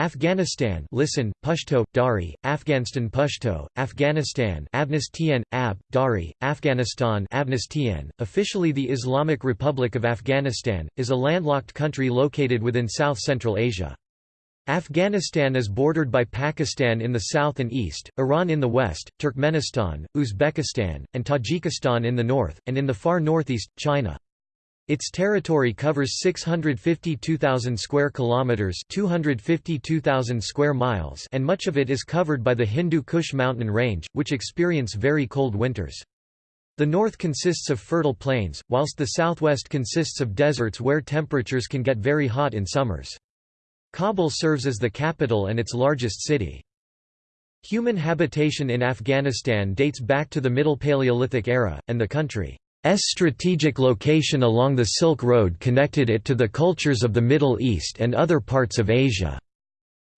Afghanistan listen, Pashto, Dari, Afghanistan Pashto, Afghanistan Abnistien, Ab, Dari, Afghanistan Abnistien, officially the Islamic Republic of Afghanistan, is a landlocked country located within South-Central Asia. Afghanistan is bordered by Pakistan in the south and east, Iran in the west, Turkmenistan, Uzbekistan, and Tajikistan in the north, and in the far northeast, China. Its territory covers 652,000 square kilometers, 252,000 square miles, and much of it is covered by the Hindu Kush mountain range, which experience very cold winters. The north consists of fertile plains, whilst the southwest consists of deserts where temperatures can get very hot in summers. Kabul serves as the capital and its largest city. Human habitation in Afghanistan dates back to the Middle Paleolithic era, and the country strategic location along the Silk Road connected it to the cultures of the Middle East and other parts of Asia.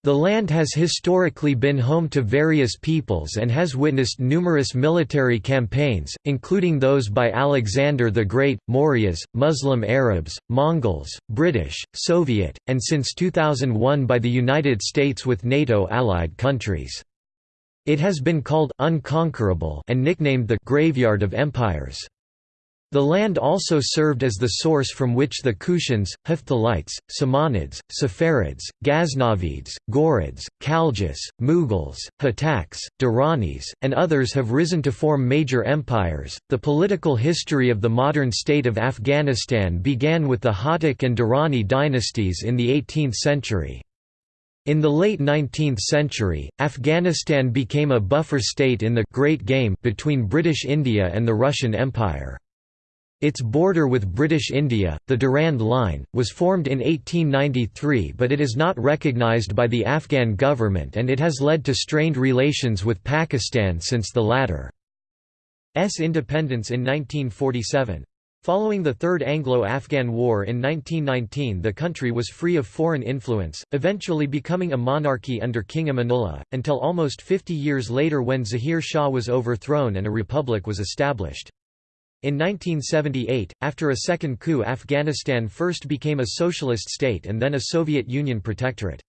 The land has historically been home to various peoples and has witnessed numerous military campaigns, including those by Alexander the Great, Mauryas, Muslim Arabs, Mongols, British, Soviet, and since 2001 by the United States with NATO allied countries. It has been called unconquerable and nicknamed the graveyard of empires. The land also served as the source from which the Kushans, Hephthalites, Samanids, Saffarids, Ghaznavids, Ghurids, Khaljas, Mughals, Hotaks, Durranis, and others have risen to form major empires. The political history of the modern state of Afghanistan began with the Hotak and Durrani dynasties in the 18th century. In the late 19th century, Afghanistan became a buffer state in the Great Game between British India and the Russian Empire. Its border with British India, the Durand Line, was formed in 1893 but it is not recognised by the Afghan government and it has led to strained relations with Pakistan since the latter's independence in 1947. Following the Third Anglo-Afghan War in 1919 the country was free of foreign influence, eventually becoming a monarchy under King Amanullah, until almost 50 years later when Zahir Shah was overthrown and a republic was established. In 1978, after a second coup Afghanistan first became a socialist state and then a Soviet Union protectorate.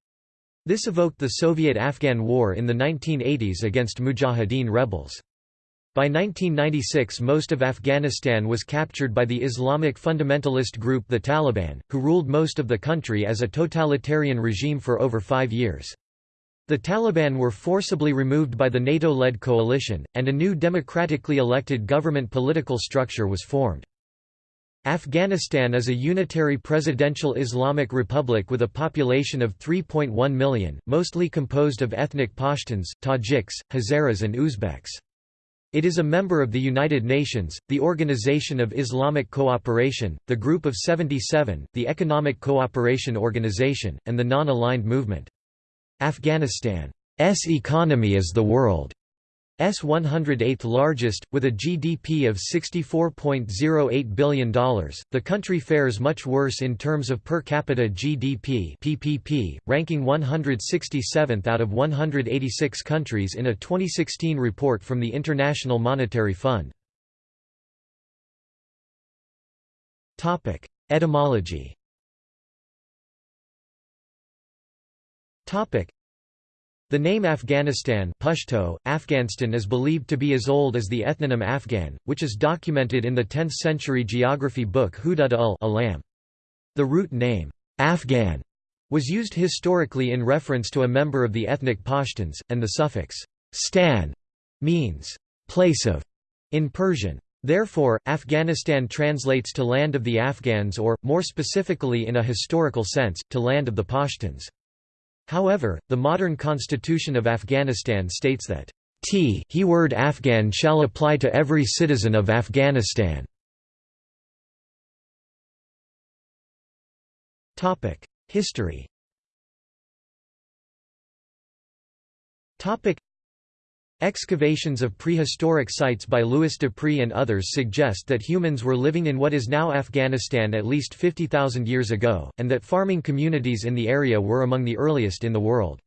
This evoked the Soviet-Afghan War in the 1980s against Mujahideen rebels. By 1996 most of Afghanistan was captured by the Islamic fundamentalist group the Taliban, who ruled most of the country as a totalitarian regime for over five years. The Taliban were forcibly removed by the NATO-led coalition, and a new democratically elected government political structure was formed. Afghanistan is a unitary presidential Islamic republic with a population of 3.1 million, mostly composed of ethnic Pashtuns, Tajiks, Hazaras and Uzbeks. It is a member of the United Nations, the Organization of Islamic Cooperation, the Group of 77, the Economic Cooperation Organization, and the Non-Aligned Movement. Afghanistan's economy is the world's 108th largest, with a GDP of $64.08 billion. The country fares much worse in terms of per capita GDP (PPP), ranking 167th out of 186 countries in a 2016 report from the International Monetary Fund. Topic: Etymology. The name Afghanistan Pashto, Afghanistan is believed to be as old as the ethnonym Afghan, which is documented in the 10th-century geography book Hudud ul Alam. The root name, Afghan, was used historically in reference to a member of the ethnic Pashtuns, and the suffix stan means place of in Persian. Therefore, Afghanistan translates to land of the Afghans or, more specifically in a historical sense, to land of the Pashtuns. However, the modern constitution of Afghanistan states that t he word Afghan shall apply to every citizen of Afghanistan. History Excavations of prehistoric sites by Louis Dupree and others suggest that humans were living in what is now Afghanistan at least 50,000 years ago, and that farming communities in the area were among the earliest in the world.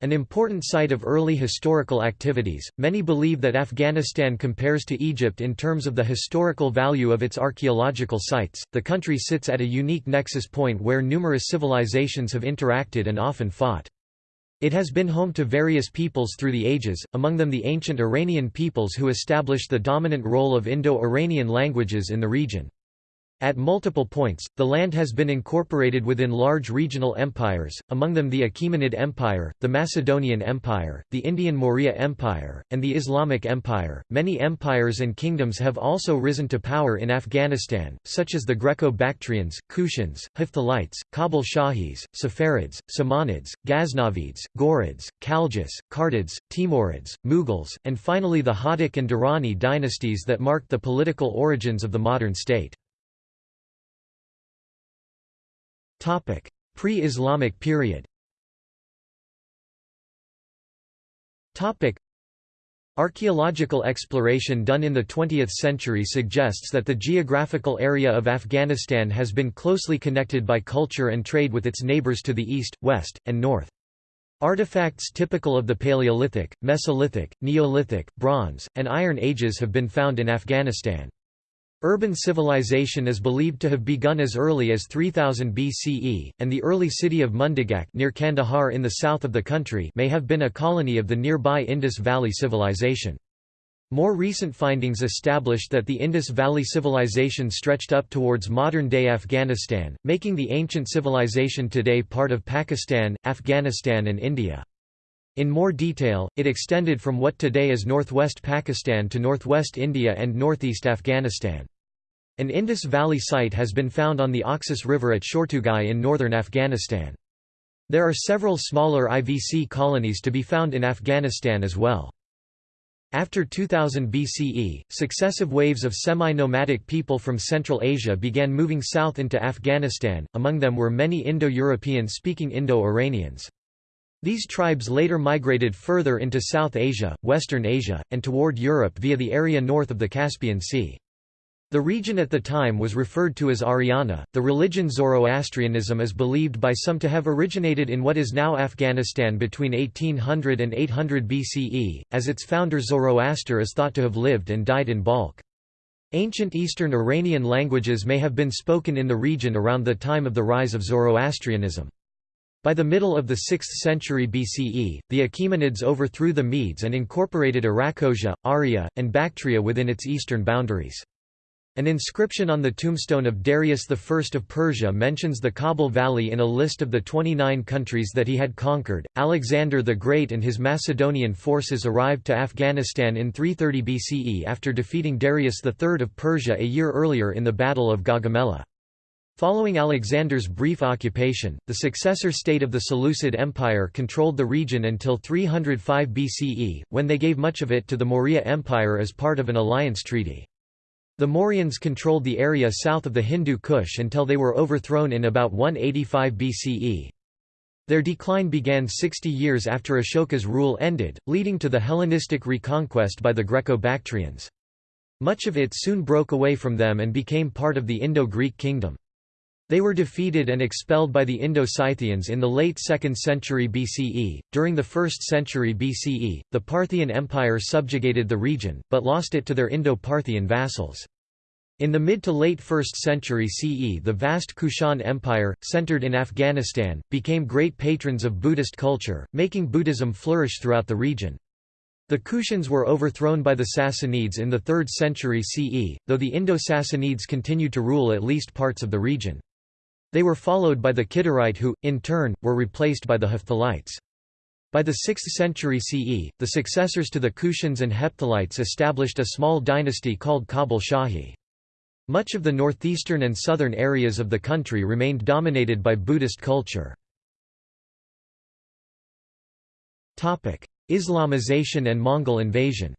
An important site of early historical activities, many believe that Afghanistan compares to Egypt in terms of the historical value of its archaeological sites. The country sits at a unique nexus point where numerous civilizations have interacted and often fought. It has been home to various peoples through the ages, among them the ancient Iranian peoples who established the dominant role of Indo-Iranian languages in the region. At multiple points, the land has been incorporated within large regional empires, among them the Achaemenid Empire, the Macedonian Empire, the Indian Maurya Empire, and the Islamic Empire. Many empires and kingdoms have also risen to power in Afghanistan, such as the Greco-Bactrians, Kushans, Hephthalites, Kabul Shahis, Safarids, Samanids, Ghaznavids, Ghurids, Khaljids, Kartids, Timurids, Mughals, and finally the Hotak and Durrani dynasties that marked the political origins of the modern state. Pre-Islamic period Archaeological exploration done in the 20th century suggests that the geographical area of Afghanistan has been closely connected by culture and trade with its neighbors to the east, west, and north. Artifacts typical of the Paleolithic, Mesolithic, Neolithic, Bronze, and Iron Ages have been found in Afghanistan. Urban civilization is believed to have begun as early as 3000 BCE, and the early city of Mundigak near Kandahar in the south of the country may have been a colony of the nearby Indus Valley civilization. More recent findings established that the Indus Valley civilization stretched up towards modern-day Afghanistan, making the ancient civilization today part of Pakistan, Afghanistan and India. In more detail, it extended from what today is northwest Pakistan to northwest India and northeast Afghanistan. An Indus Valley site has been found on the Oxus River at Shortugai in northern Afghanistan. There are several smaller IVC colonies to be found in Afghanistan as well. After 2000 BCE, successive waves of semi-nomadic people from Central Asia began moving south into Afghanistan, among them were many Indo-European speaking Indo-Iranians. These tribes later migrated further into South Asia, Western Asia, and toward Europe via the area north of the Caspian Sea. The region at the time was referred to as Aryana. The religion Zoroastrianism is believed by some to have originated in what is now Afghanistan between 1800 and 800 BCE, as its founder Zoroaster is thought to have lived and died in Balkh. Ancient Eastern Iranian languages may have been spoken in the region around the time of the rise of Zoroastrianism. By the middle of the 6th century BCE, the Achaemenids overthrew the Medes and incorporated Arachosia, Arya, and Bactria within its eastern boundaries. An inscription on the tombstone of Darius I of Persia mentions the Kabul Valley in a list of the 29 countries that he had conquered. Alexander the Great and his Macedonian forces arrived to Afghanistan in 330 BCE after defeating Darius III of Persia a year earlier in the Battle of Gaugamela. Following Alexander's brief occupation, the successor state of the Seleucid Empire controlled the region until 305 BCE, when they gave much of it to the Maurya Empire as part of an alliance treaty. The Mauryans controlled the area south of the Hindu Kush until they were overthrown in about 185 BCE. Their decline began 60 years after Ashoka's rule ended, leading to the Hellenistic reconquest by the Greco-Bactrians. Much of it soon broke away from them and became part of the Indo-Greek kingdom. They were defeated and expelled by the Indo-Scythians in the late 2nd century BCE. During the 1st century BCE, the Parthian Empire subjugated the region, but lost it to their Indo-Parthian vassals. In the mid to late 1st century CE the vast Kushan Empire, centered in Afghanistan, became great patrons of Buddhist culture, making Buddhism flourish throughout the region. The Kushans were overthrown by the Sassanids in the 3rd century CE, though the Indo-Sassanids continued to rule at least parts of the region. They were followed by the Kidarite who, in turn, were replaced by the Hephthalites. By the 6th century CE, the successors to the Kushans and Hephthalites established a small dynasty called Kabul Shahi. Much of the northeastern and southern areas of the country remained dominated by Buddhist culture. Islamization and Mongol invasion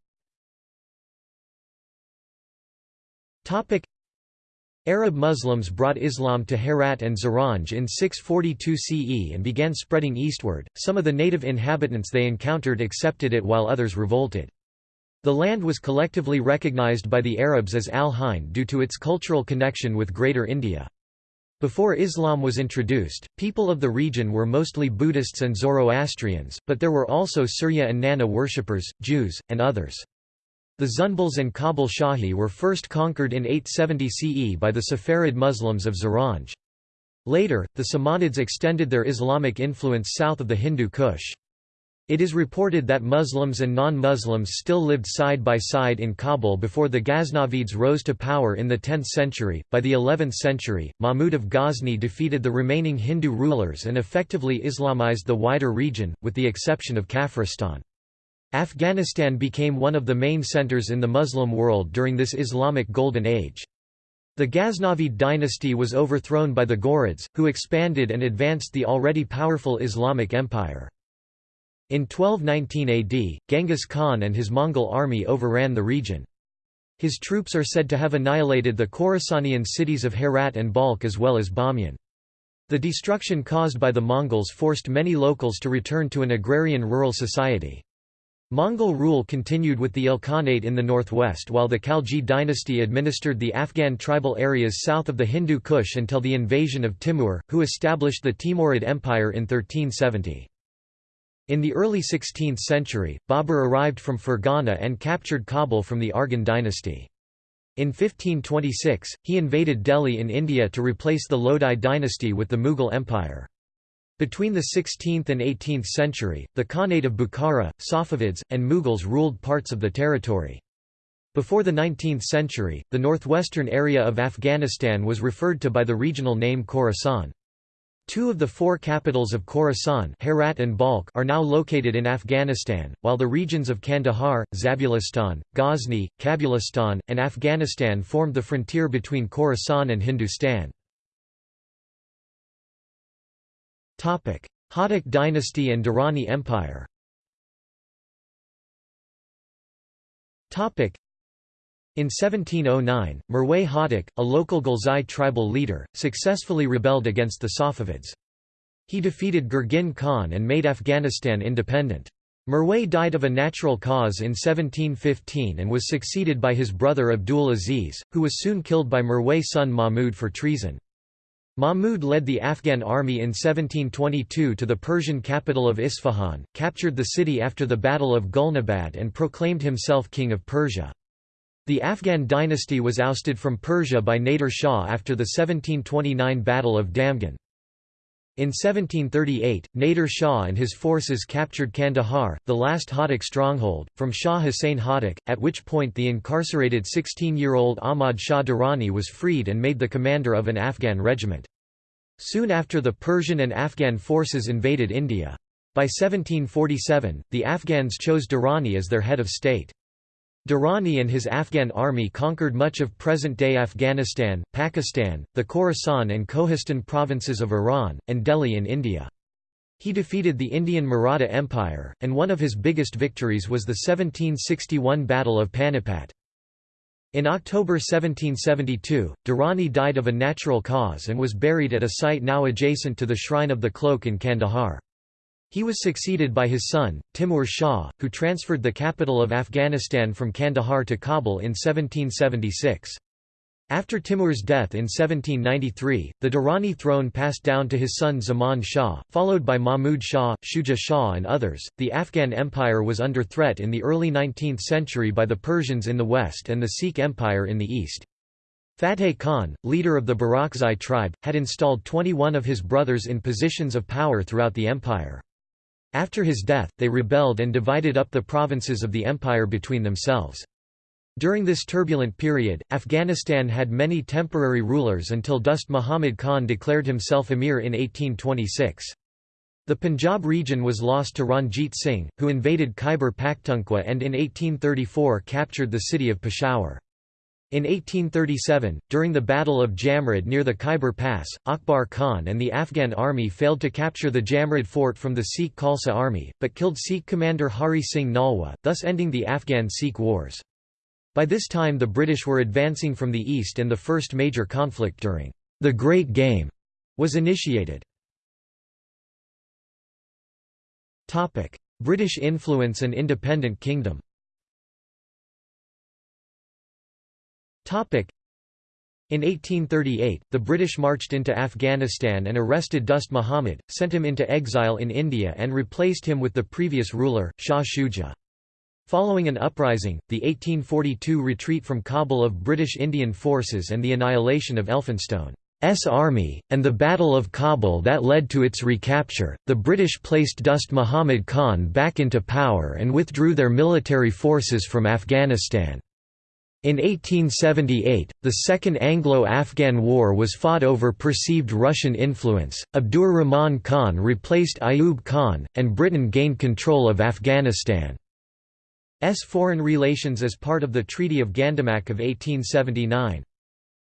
Arab Muslims brought Islam to Herat and Zaranj in 642 CE and began spreading eastward. Some of the native inhabitants they encountered accepted it while others revolted. The land was collectively recognized by the Arabs as Al-Hind due to its cultural connection with Greater India. Before Islam was introduced, people of the region were mostly Buddhists and Zoroastrians, but there were also Surya and Nana worshippers, Jews, and others. The Zunbals and Kabul Shahi were first conquered in 870 CE by the Safarid Muslims of Zaranj. Later, the Samanids extended their Islamic influence south of the Hindu Kush. It is reported that Muslims and non-Muslims still lived side by side in Kabul before the Ghaznavids rose to power in the 10th century. By the 11th century, Mahmud of Ghazni defeated the remaining Hindu rulers and effectively Islamized the wider region, with the exception of Kafiristan. Afghanistan became one of the main centers in the Muslim world during this Islamic Golden Age. The Ghaznavid dynasty was overthrown by the Ghurids, who expanded and advanced the already powerful Islamic Empire. In 1219 AD, Genghis Khan and his Mongol army overran the region. His troops are said to have annihilated the Khorasanian cities of Herat and Balkh as well as Bamiyan. The destruction caused by the Mongols forced many locals to return to an agrarian rural society. Mongol rule continued with the Ilkhanate in the northwest while the Khalji dynasty administered the Afghan tribal areas south of the Hindu Kush until the invasion of Timur, who established the Timurid Empire in 1370. In the early 16th century, Babur arrived from Fergana and captured Kabul from the Arghun dynasty. In 1526, he invaded Delhi in India to replace the Lodi dynasty with the Mughal Empire. Between the 16th and 18th century, the Khanate of Bukhara, Safavids, and Mughals ruled parts of the territory. Before the 19th century, the northwestern area of Afghanistan was referred to by the regional name Khorasan. Two of the four capitals of Khorasan Herat and Balkh are now located in Afghanistan, while the regions of Kandahar, Zabulistan, Ghazni, Kabulistan, and Afghanistan formed the frontier between Khorasan and Hindustan. Hotak dynasty and Durrani Empire in 1709, Mirwais Hotak, a local Ghilzai tribal leader, successfully rebelled against the Safavids. He defeated Gurgin Khan and made Afghanistan independent. Mirwais died of a natural cause in 1715 and was succeeded by his brother Abdul Aziz, who was soon killed by Mirwais' son Mahmud for treason. Mahmud led the Afghan army in 1722 to the Persian capital of Isfahan, captured the city after the Battle of Gulnabad and proclaimed himself king of Persia. The Afghan dynasty was ousted from Persia by Nader Shah after the 1729 Battle of Damghan. In 1738, Nader Shah and his forces captured Kandahar, the last Hotak stronghold, from Shah Hussain Hotak, at which point the incarcerated 16-year-old Ahmad Shah Durrani was freed and made the commander of an Afghan regiment. Soon after the Persian and Afghan forces invaded India. By 1747, the Afghans chose Durrani as their head of state. Durrani and his Afghan army conquered much of present-day Afghanistan, Pakistan, the Khorasan and Kohistan provinces of Iran, and Delhi in India. He defeated the Indian Maratha Empire, and one of his biggest victories was the 1761 Battle of Panipat. In October 1772, Durrani died of a natural cause and was buried at a site now adjacent to the Shrine of the Cloak in Kandahar. He was succeeded by his son, Timur Shah, who transferred the capital of Afghanistan from Kandahar to Kabul in 1776. After Timur's death in 1793, the Durrani throne passed down to his son Zaman Shah, followed by Mahmud Shah, Shuja Shah, and others. The Afghan Empire was under threat in the early 19th century by the Persians in the west and the Sikh Empire in the east. Fateh Khan, leader of the Barakzai tribe, had installed 21 of his brothers in positions of power throughout the empire. After his death, they rebelled and divided up the provinces of the empire between themselves. During this turbulent period, Afghanistan had many temporary rulers until Dost Muhammad Khan declared himself emir in 1826. The Punjab region was lost to Ranjit Singh, who invaded Khyber Pakhtunkhwa and in 1834 captured the city of Peshawar. In 1837, during the Battle of Jamrud near the Khyber Pass, Akbar Khan and the Afghan army failed to capture the Jamrud fort from the Sikh Khalsa army, but killed Sikh commander Hari Singh Nalwa, thus ending the Afghan-Sikh wars. By this time the British were advancing from the east and the first major conflict during the Great Game was initiated. British influence and independent kingdom In 1838, the British marched into Afghanistan and arrested Dost Muhammad, sent him into exile in India and replaced him with the previous ruler, Shah Shuja. Following an uprising, the 1842 retreat from Kabul of British Indian forces and the annihilation of Elphinstone's army, and the Battle of Kabul that led to its recapture, the British placed Dost Muhammad Khan back into power and withdrew their military forces from Afghanistan. In 1878, the Second Anglo-Afghan War was fought over perceived Russian influence, Abdur Rahman Khan replaced Ayub Khan, and Britain gained control of Afghanistan. S foreign relations as part of the Treaty of Gandamak of 1879.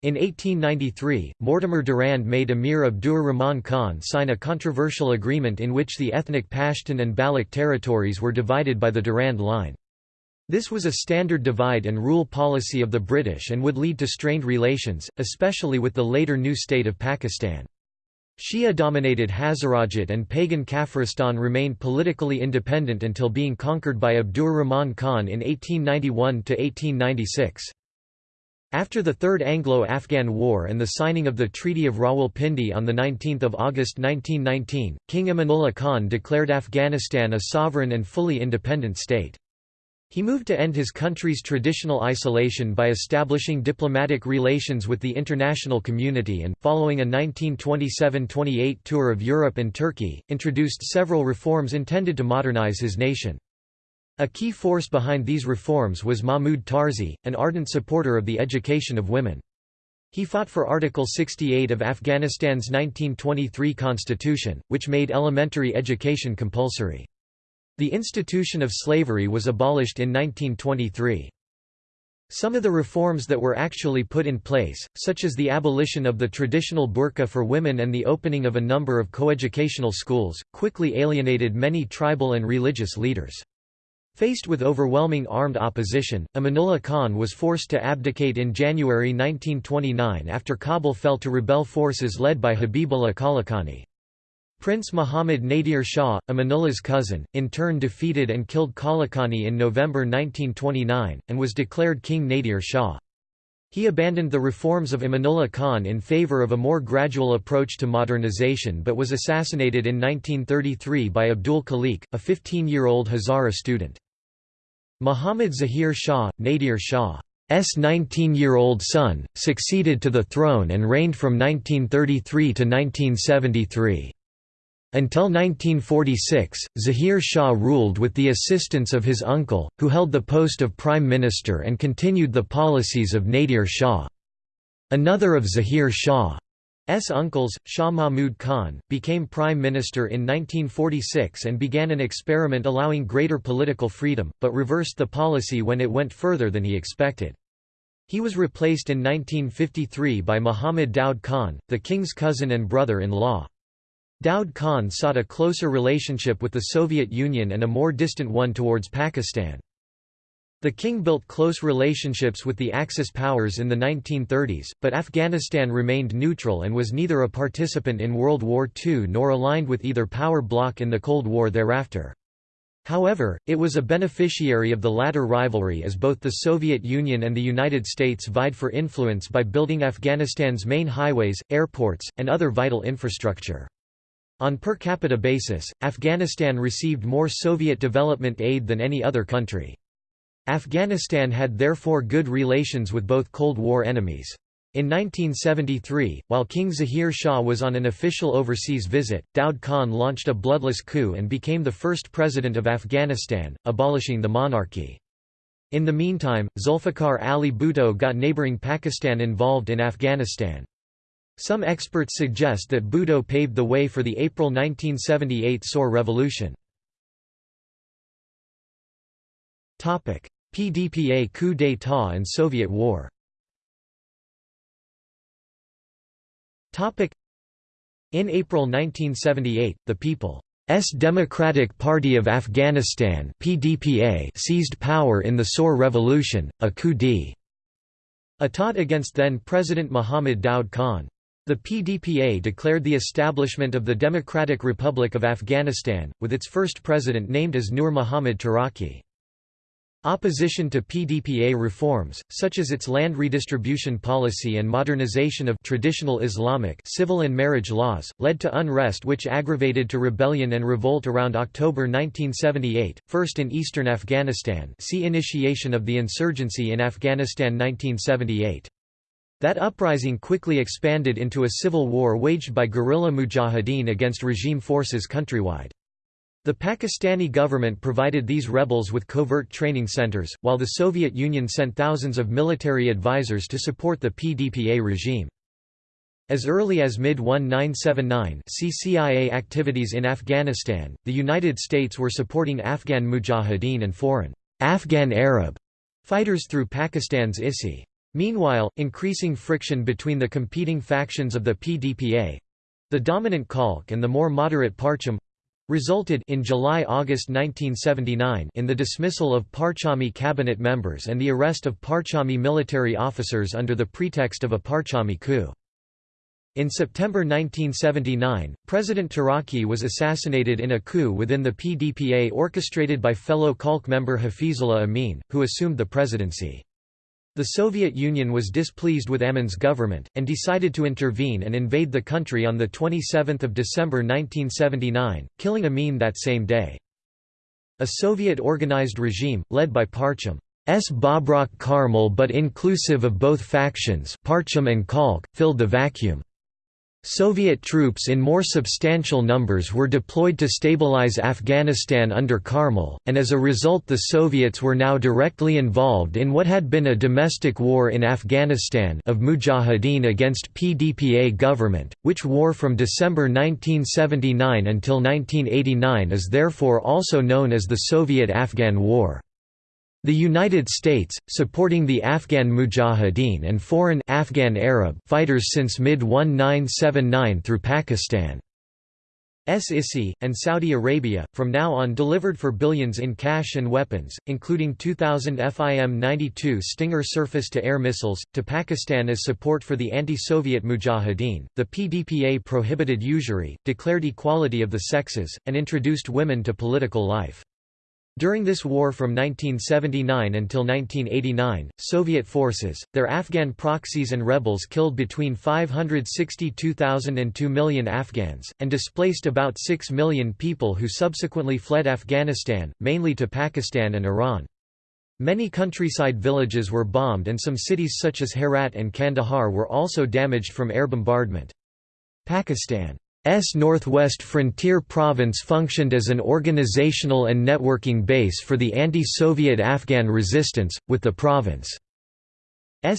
In 1893, Mortimer Durand made Emir Abdur Rahman Khan sign a controversial agreement in which the ethnic Pashtun and Baloch territories were divided by the Durand Line. This was a standard divide and rule policy of the British and would lead to strained relations, especially with the later new state of Pakistan. Shia-dominated Hazarajat and pagan Kafiristan remained politically independent until being conquered by Abdur Rahman Khan in 1891–1896. After the Third Anglo-Afghan War and the signing of the Treaty of Rawalpindi on 19 August 1919, King Amanullah Khan declared Afghanistan a sovereign and fully independent state. He moved to end his country's traditional isolation by establishing diplomatic relations with the international community and, following a 1927–28 tour of Europe and Turkey, introduced several reforms intended to modernize his nation. A key force behind these reforms was Mahmud Tarzi, an ardent supporter of the education of women. He fought for Article 68 of Afghanistan's 1923 constitution, which made elementary education compulsory. The institution of slavery was abolished in 1923. Some of the reforms that were actually put in place, such as the abolition of the traditional burqa for women and the opening of a number of coeducational schools, quickly alienated many tribal and religious leaders. Faced with overwhelming armed opposition, Amanullah Khan was forced to abdicate in January 1929 after Kabul fell to rebel forces led by Habibullah Kalakani. Prince Muhammad Nadir Shah, Amanullah's cousin, in turn defeated and killed Kalakani in November 1929, and was declared King Nadir Shah. He abandoned the reforms of Amanullah Khan in favor of a more gradual approach to modernization but was assassinated in 1933 by Abdul Khalik, a 15-year-old Hazara student. Muhammad Zahir Shah, Nadir Shah's 19-year-old son, succeeded to the throne and reigned from 1933 to 1973. Until 1946, Zahir Shah ruled with the assistance of his uncle, who held the post of prime minister and continued the policies of Nadir Shah. Another of Zahir Shah's uncles, Shah Mahmud Khan, became prime minister in 1946 and began an experiment allowing greater political freedom, but reversed the policy when it went further than he expected. He was replaced in 1953 by Muhammad Daud Khan, the king's cousin and brother-in-law. Daud Khan sought a closer relationship with the Soviet Union and a more distant one towards Pakistan. The king built close relationships with the Axis powers in the 1930s, but Afghanistan remained neutral and was neither a participant in World War II nor aligned with either power bloc in the Cold War thereafter. However, it was a beneficiary of the latter rivalry as both the Soviet Union and the United States vied for influence by building Afghanistan's main highways, airports, and other vital infrastructure. On per capita basis, Afghanistan received more Soviet development aid than any other country. Afghanistan had therefore good relations with both Cold War enemies. In 1973, while King Zahir Shah was on an official overseas visit, Daud Khan launched a bloodless coup and became the first president of Afghanistan, abolishing the monarchy. In the meantime, Zulfikar Ali Bhutto got neighbouring Pakistan involved in Afghanistan. Some experts suggest that Bhutto paved the way for the April 1978 Saur Revolution. PDPA coup d'état and Soviet War In April 1978, the People's Democratic Party of Afghanistan PDPA seized power in the Saur Revolution, a coup d'état against then-President Muhammad Daud Khan. The PDPA declared the establishment of the Democratic Republic of Afghanistan, with its first president named as Nur Muhammad Taraki. Opposition to PDPA reforms, such as its land redistribution policy and modernization of traditional Islamic civil and marriage laws, led to unrest which aggravated to rebellion and revolt around October 1978, first in eastern Afghanistan see Initiation of the insurgency in Afghanistan 1978. That uprising quickly expanded into a civil war waged by guerrilla mujahideen against regime forces countrywide. The Pakistani government provided these rebels with covert training centers, while the Soviet Union sent thousands of military advisors to support the PDPA regime. As early as mid-1979 CIA activities in Afghanistan, the United States were supporting Afghan mujahideen and foreign Afghan Arab fighters through Pakistan's ISI. Meanwhile, increasing friction between the competing factions of the PDPA—the dominant Khalq and the more moderate Parcham, resulted in July–August 1979 in the dismissal of Parchami cabinet members and the arrest of Parchami military officers under the pretext of a Parchami coup. In September 1979, President Taraki was assassinated in a coup within the PDPA orchestrated by fellow Khalq member Hafizullah Amin, who assumed the presidency. The Soviet Union was displeased with Amin's government, and decided to intervene and invade the country on 27 December 1979, killing Amin that same day. A Soviet-organized regime, led by Parcham S. Babrak Karmal but inclusive of both factions Parcham and Khalq, filled the vacuum. Soviet troops in more substantial numbers were deployed to stabilize Afghanistan under Karmal, and as a result the Soviets were now directly involved in what had been a domestic war in Afghanistan of Mujahideen against PDPA government, which war from December 1979 until 1989 is therefore also known as the Soviet-Afghan War. The United States, supporting the Afghan Mujahideen and foreign Afghan Arab fighters since mid-1979 through Pakistan. SISI, and Saudi Arabia, from now on delivered for billions in cash and weapons, including 2,000 FIM-92 Stinger surface-to-air missiles, to Pakistan as support for the anti-Soviet Mujahideen. The PDPA prohibited usury, declared equality of the sexes, and introduced women to political life. During this war from 1979 until 1989, Soviet forces, their Afghan proxies and rebels killed between 562,000 and 2 million Afghans, and displaced about 6 million people who subsequently fled Afghanistan, mainly to Pakistan and Iran. Many countryside villages were bombed and some cities such as Herat and Kandahar were also damaged from air bombardment. Pakistan S Northwest Frontier Province functioned as an organizational and networking base for the anti-Soviet Afghan resistance, with the province's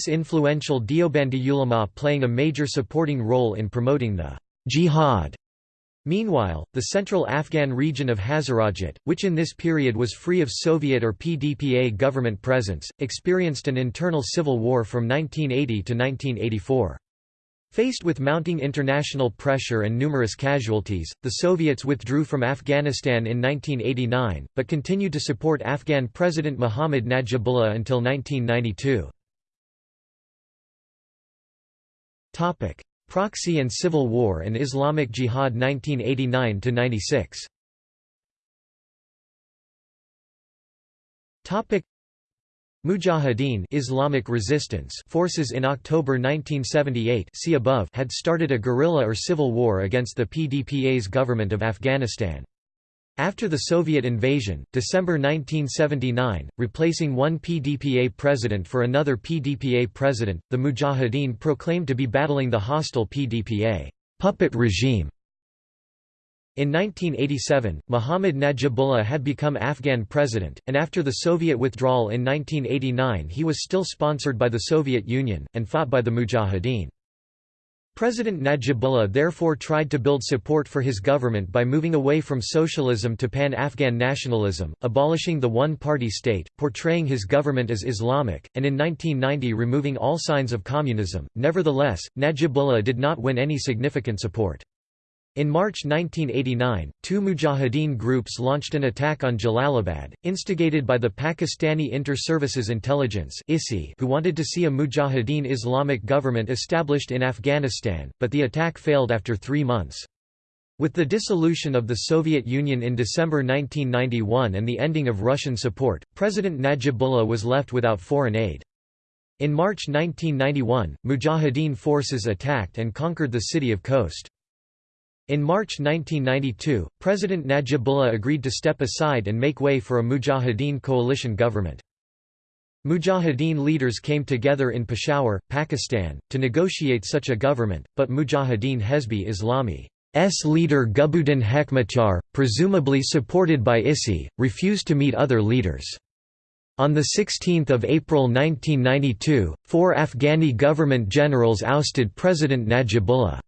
influential Deobandi ulama playing a major supporting role in promoting the jihad. Meanwhile, the central Afghan region of Hazarajat, which in this period was free of Soviet or PDPA government presence, experienced an internal civil war from 1980 to 1984. Faced with mounting international pressure and numerous casualties, the Soviets withdrew from Afghanistan in 1989, but continued to support Afghan President Mohammad Najibullah until 1992. Proxy and Civil War and Islamic Jihad 1989–96 Mujahideen Islamic resistance forces in October 1978 see above had started a guerrilla or civil war against the PDPA's government of Afghanistan. After the Soviet invasion, December 1979, replacing one PDPA president for another PDPA president, the Mujahideen proclaimed to be battling the hostile PDPA puppet regime in 1987, Mohammad Najibullah had become Afghan president, and after the Soviet withdrawal in 1989 he was still sponsored by the Soviet Union, and fought by the Mujahideen. President Najibullah therefore tried to build support for his government by moving away from socialism to pan-Afghan nationalism, abolishing the one-party state, portraying his government as Islamic, and in 1990 removing all signs of communism. Nevertheless, Najibullah did not win any significant support. In March 1989, two Mujahideen groups launched an attack on Jalalabad, instigated by the Pakistani Inter-Services Intelligence who wanted to see a Mujahideen Islamic government established in Afghanistan, but the attack failed after three months. With the dissolution of the Soviet Union in December 1991 and the ending of Russian support, President Najibullah was left without foreign aid. In March 1991, Mujahideen forces attacked and conquered the city of Khost. In March 1992, President Najibullah agreed to step aside and make way for a Mujahideen coalition government. Mujahideen leaders came together in Peshawar, Pakistan, to negotiate such a government, but Mujahideen Hezbi Islami's leader Gulbuddin Hekmatyar, presumably supported by ISI, refused to meet other leaders. On 16 April 1992, four Afghani government generals ousted President Najibullah.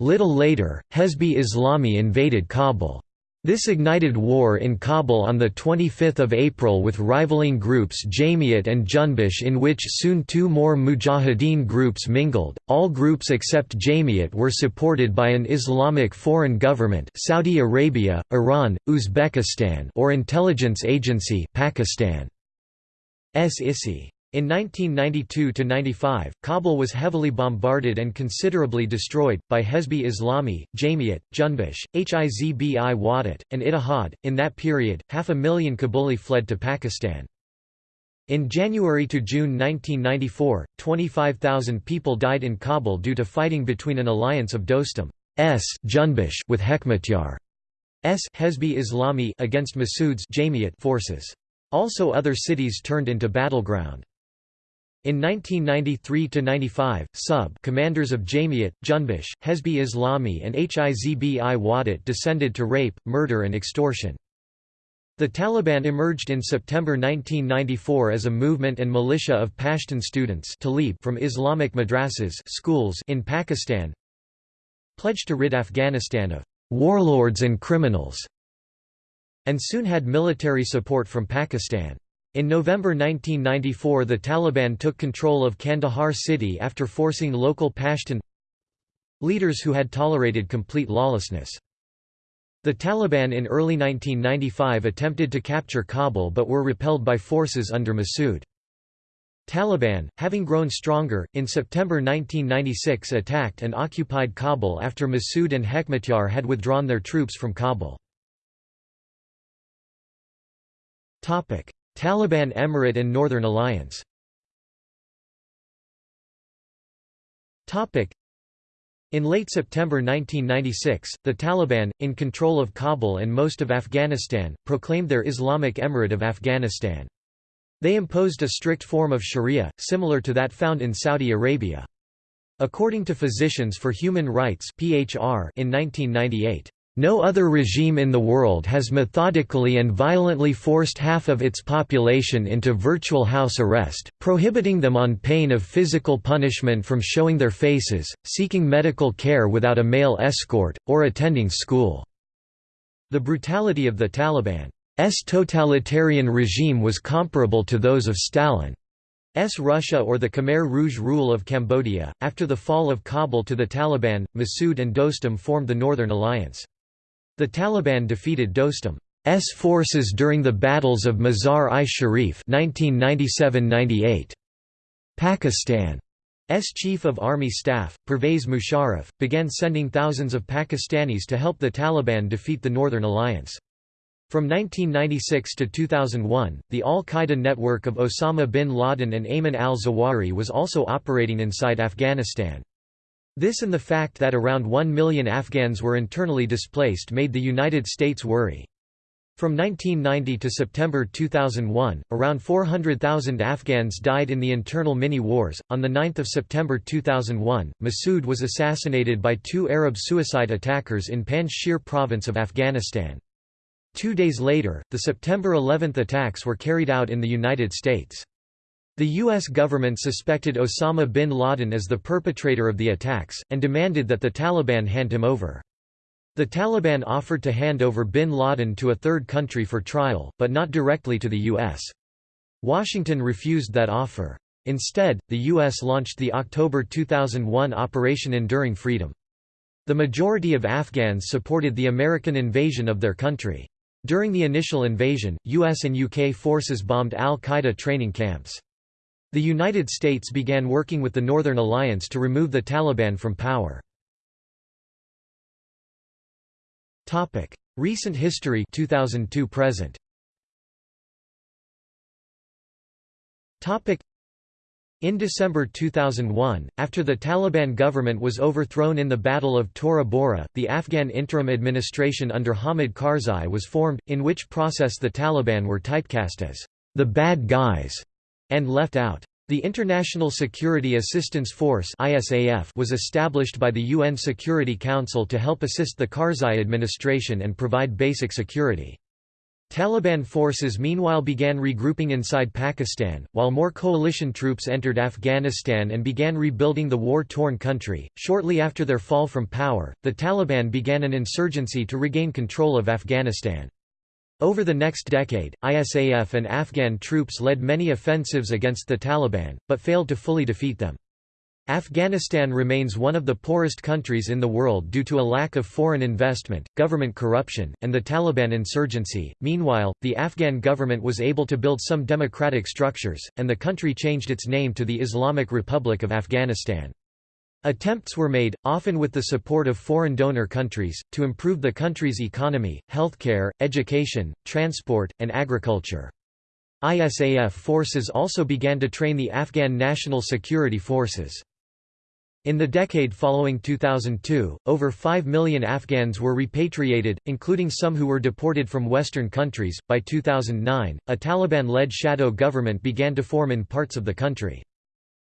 Little later, Hezbi Islami invaded Kabul. This ignited war in Kabul on 25 April with rivaling groups Jamiat and Junbish in which soon two more Mujahideen groups mingled. All groups except Jamiat were supported by an Islamic foreign government Saudi Arabia, Iran, Uzbekistan or intelligence agency Pakistan. ISI. In 1992–95, Kabul was heavily bombarded and considerably destroyed, by Hezbi Islami, Jamiat, Junbish, Hizbi Wahdat, and Ittihad. In that period, half a million Kabuli fled to Pakistan. In January to June 1994, 25,000 people died in Kabul due to fighting between an alliance of Dostum's Junbish with Hekmatyar's Hezbi Islami against Massoud's Jamiat forces. Also other cities turned into battleground. In 1993–95, sub-commanders of Jamiat, Junbish, Hezbi Islami and Hizbi Wahdat descended to rape, murder and extortion. The Taliban emerged in September 1994 as a movement and militia of Pashtun students from Islamic madrasas schools in Pakistan pledged to rid Afghanistan of «warlords and criminals» and soon had military support from Pakistan. In November 1994 the Taliban took control of Kandahar city after forcing local Pashtun leaders who had tolerated complete lawlessness. The Taliban in early 1995 attempted to capture Kabul but were repelled by forces under Massoud. Taliban, having grown stronger, in September 1996 attacked and occupied Kabul after Massoud and Hekmatyar had withdrawn their troops from Kabul. Taliban Emirate and Northern Alliance in late September 1996, the Taliban, in control of Kabul and most of Afghanistan, proclaimed their Islamic Emirate of Afghanistan. They imposed a strict form of sharia, similar to that found in Saudi Arabia. According to Physicians for Human Rights in 1998, no other regime in the world has methodically and violently forced half of its population into virtual house arrest, prohibiting them on pain of physical punishment from showing their faces, seeking medical care without a male escort, or attending school. The brutality of the Taliban's totalitarian regime was comparable to those of Stalin's Russia or the Khmer Rouge rule of Cambodia. After the fall of Kabul to the Taliban, Massoud and Dostum formed the Northern Alliance. The Taliban defeated Dostum's forces during the battles of Mazar-i-Sharif Pakistan's Chief of Army Staff, Pervez Musharraf, began sending thousands of Pakistanis to help the Taliban defeat the Northern Alliance. From 1996 to 2001, the al-Qaeda network of Osama bin Laden and Ayman al-Zawahiri was also operating inside Afghanistan. This and the fact that around 1 million Afghans were internally displaced made the United States worry. From 1990 to September 2001, around 400,000 Afghans died in the internal mini-wars. On 9 September 2001, Massoud was assassinated by two Arab suicide attackers in Panjshir province of Afghanistan. Two days later, the September 11 attacks were carried out in the United States. The U.S. government suspected Osama bin Laden as the perpetrator of the attacks, and demanded that the Taliban hand him over. The Taliban offered to hand over bin Laden to a third country for trial, but not directly to the U.S. Washington refused that offer. Instead, the U.S. launched the October 2001 Operation Enduring Freedom. The majority of Afghans supported the American invasion of their country. During the initial invasion, US and UK forces bombed al-Qaeda training camps. The United States began working with the Northern Alliance to remove the Taliban from power. Recent history 2002 present. In December 2001, after the Taliban government was overthrown in the Battle of Tora Bora, the Afghan interim administration under Hamid Karzai was formed, in which process the Taliban were typecast as the bad guys and left out. The International Security Assistance Force was established by the UN Security Council to help assist the Karzai administration and provide basic security. Taliban forces meanwhile began regrouping inside Pakistan, while more coalition troops entered Afghanistan and began rebuilding the war-torn country. Shortly after their fall from power, the Taliban began an insurgency to regain control of Afghanistan. Over the next decade, ISAF and Afghan troops led many offensives against the Taliban, but failed to fully defeat them. Afghanistan remains one of the poorest countries in the world due to a lack of foreign investment, government corruption, and the Taliban insurgency. Meanwhile, the Afghan government was able to build some democratic structures, and the country changed its name to the Islamic Republic of Afghanistan. Attempts were made, often with the support of foreign donor countries, to improve the country's economy, healthcare, education, transport, and agriculture. ISAF forces also began to train the Afghan National Security Forces. In the decade following 2002, over 5 million Afghans were repatriated, including some who were deported from Western countries. By 2009, a Taliban led shadow government began to form in parts of the country.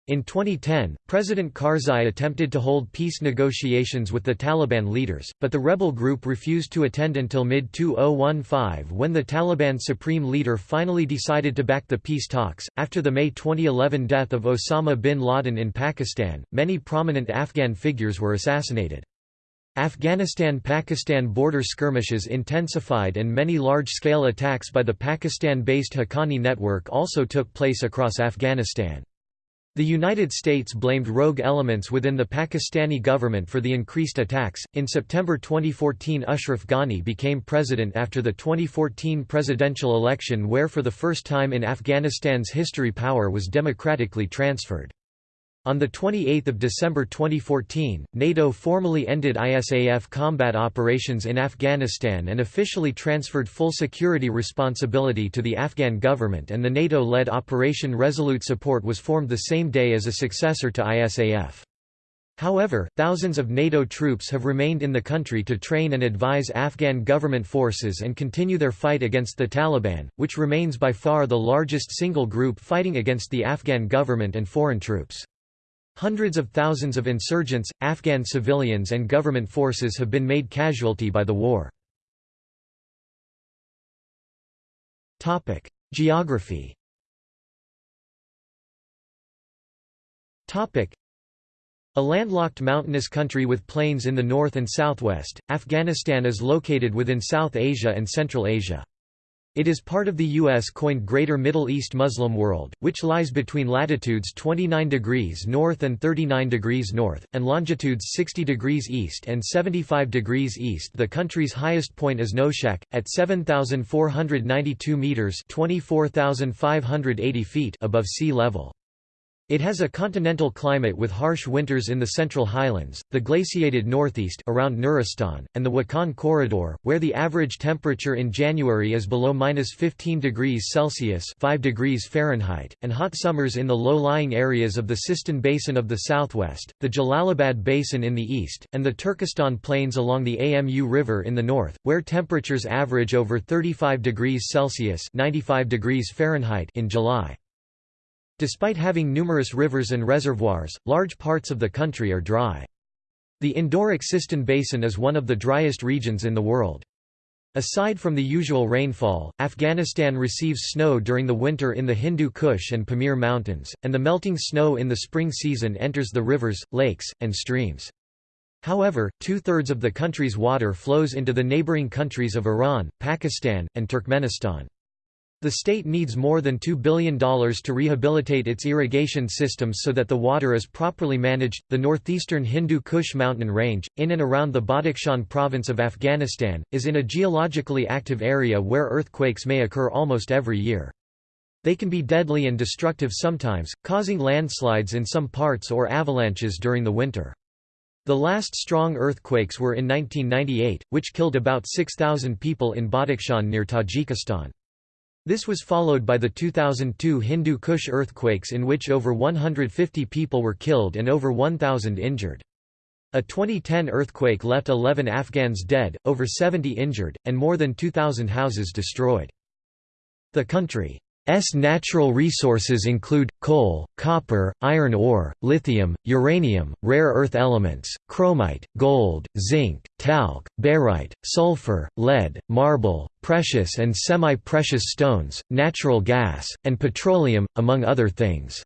In 2010, President Karzai attempted to hold peace negotiations with the Taliban leaders, but the rebel group refused to attend until mid-2015 when the Taliban supreme leader finally decided to back the peace talks. After the May 2011 death of Osama bin Laden in Pakistan, many prominent Afghan figures were assassinated. Afghanistan–Pakistan border skirmishes intensified and many large-scale attacks by the Pakistan-based Haqqani network also took place across Afghanistan. The United States blamed rogue elements within the Pakistani government for the increased attacks. In September 2014, Ashraf Ghani became president after the 2014 presidential election, where for the first time in Afghanistan's history power was democratically transferred. On 28 December 2014, NATO formally ended ISAF combat operations in Afghanistan and officially transferred full security responsibility to the Afghan government and the NATO-led Operation Resolute Support was formed the same day as a successor to ISAF. However, thousands of NATO troops have remained in the country to train and advise Afghan government forces and continue their fight against the Taliban, which remains by far the largest single group fighting against the Afghan government and foreign troops. Hundreds of thousands of insurgents, Afghan civilians and government forces have been made casualty by the war. Geography a landlocked mountainous country with plains in the north and southwest, Afghanistan is located within South Asia and Central Asia. It is part of the U.S.-coined Greater Middle East Muslim world, which lies between latitudes 29 degrees north and 39 degrees north, and longitudes 60 degrees east and 75 degrees east. The country's highest point is Noshak, at 7,492 metres 24,580 feet above sea level. It has a continental climate with harsh winters in the central highlands, the glaciated northeast around Nuristan, and the Wakhan corridor, where the average temperature in January is below -15 degrees Celsius (5 degrees Fahrenheit), and hot summers in the low-lying areas of the Sistan Basin of the southwest, the Jalalabad Basin in the east, and the Turkestan Plains along the Amu River in the north, where temperatures average over 35 degrees Celsius (95 degrees Fahrenheit) in July. Despite having numerous rivers and reservoirs, large parts of the country are dry. The endorheic Sistan Basin is one of the driest regions in the world. Aside from the usual rainfall, Afghanistan receives snow during the winter in the Hindu Kush and Pamir Mountains, and the melting snow in the spring season enters the rivers, lakes, and streams. However, two-thirds of the country's water flows into the neighboring countries of Iran, Pakistan, and Turkmenistan. The state needs more than $2 billion to rehabilitate its irrigation systems so that the water is properly managed. The northeastern Hindu Kush mountain range, in and around the Badakhshan province of Afghanistan, is in a geologically active area where earthquakes may occur almost every year. They can be deadly and destructive sometimes, causing landslides in some parts or avalanches during the winter. The last strong earthquakes were in 1998, which killed about 6,000 people in Badakhshan near Tajikistan. This was followed by the 2002 Hindu Kush earthquakes in which over 150 people were killed and over 1,000 injured. A 2010 earthquake left 11 Afghans dead, over 70 injured, and more than 2,000 houses destroyed. The country's natural resources include, coal, copper, iron ore, lithium, uranium, rare earth elements, chromite, gold, zinc, talc, barite, sulfur, lead, marble, precious and semi-precious stones, natural gas, and petroleum, among other things.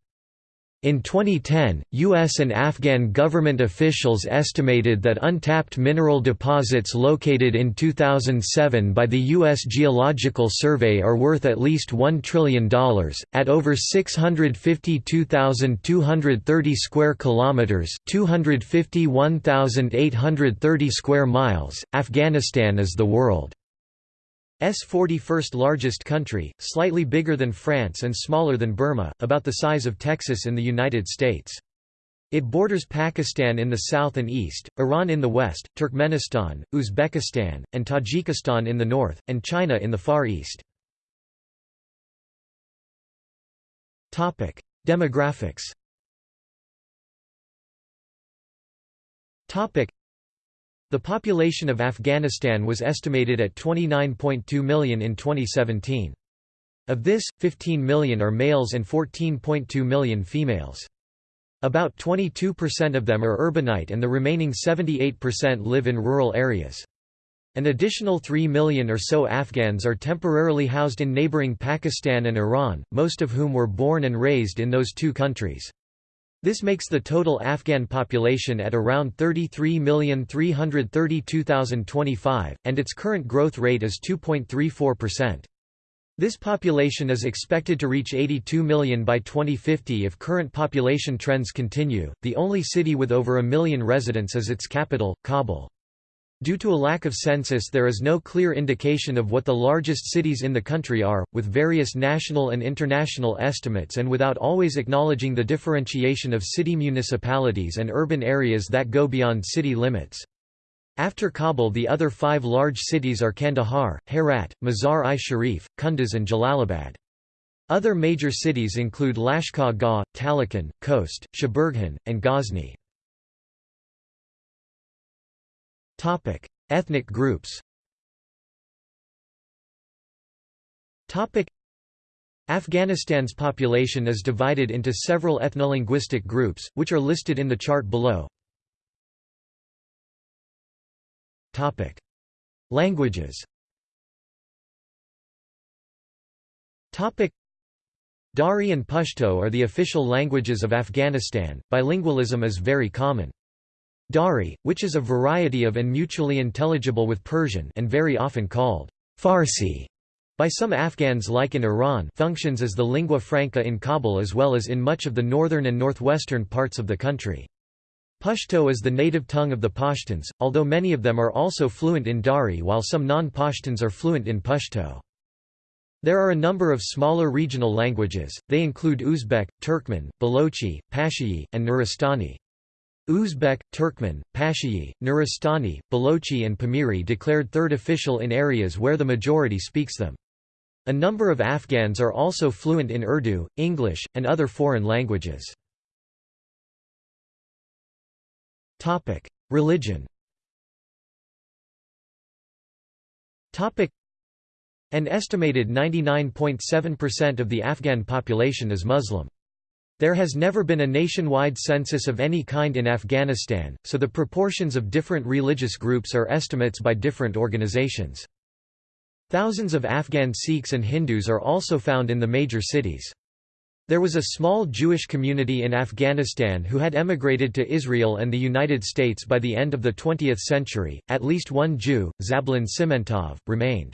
In 2010, U.S. and Afghan government officials estimated that untapped mineral deposits located in 2007 by the U.S. Geological Survey are worth at least $1 trillion. At over 652,230 square kilometers (251,830 square miles), Afghanistan is the world. S 41st largest country, slightly bigger than France and smaller than Burma, about the size of Texas in the United States. It borders Pakistan in the south and east, Iran in the west, Turkmenistan, Uzbekistan, and Tajikistan in the north, and China in the far east. Demographics the population of Afghanistan was estimated at 29.2 million in 2017. Of this, 15 million are males and 14.2 million females. About 22% of them are urbanite and the remaining 78% live in rural areas. An additional 3 million or so Afghans are temporarily housed in neighboring Pakistan and Iran, most of whom were born and raised in those two countries. This makes the total Afghan population at around 33,332,025, and its current growth rate is 2.34%. This population is expected to reach 82 million by 2050 if current population trends continue. The only city with over a million residents is its capital, Kabul. Due to a lack of census there is no clear indication of what the largest cities in the country are, with various national and international estimates and without always acknowledging the differentiation of city municipalities and urban areas that go beyond city limits. After Kabul the other five large cities are Kandahar, Herat, Mazar-i-Sharif, Kunduz and Jalalabad. Other major cities include Lashkar Gah, Taloqan, Khost, Shaburghan, and Ghazni. Topic: Ethnic groups. Topic: Afghanistan's population is divided into several ethnolinguistic groups, which are listed in the chart below. Topic: Languages. Topic: Dari and Pashto are the official languages of Afghanistan. Bilingualism is very common. Dari, which is a variety of and mutually intelligible with Persian and very often called Farsi by some Afghans like in Iran functions as the lingua franca in Kabul as well as in much of the northern and northwestern parts of the country. Pashto is the native tongue of the Pashtuns, although many of them are also fluent in Dari while some non-Pashtuns are fluent in Pashto. There are a number of smaller regional languages, they include Uzbek, Turkmen, Balochi, Pashtun, and Nuristani. Uzbek, Turkmen, Pashtun, Nuristani, Balochi and Pamiri declared third official in areas where the majority speaks them. A number of Afghans are also fluent in Urdu, English, and other foreign languages. Religion An estimated 99.7% of the Afghan population is Muslim. There has never been a nationwide census of any kind in Afghanistan, so the proportions of different religious groups are estimates by different organizations. Thousands of Afghan Sikhs and Hindus are also found in the major cities. There was a small Jewish community in Afghanistan who had emigrated to Israel and the United States by the end of the 20th century. At least one Jew, Zablon Simentov, remained.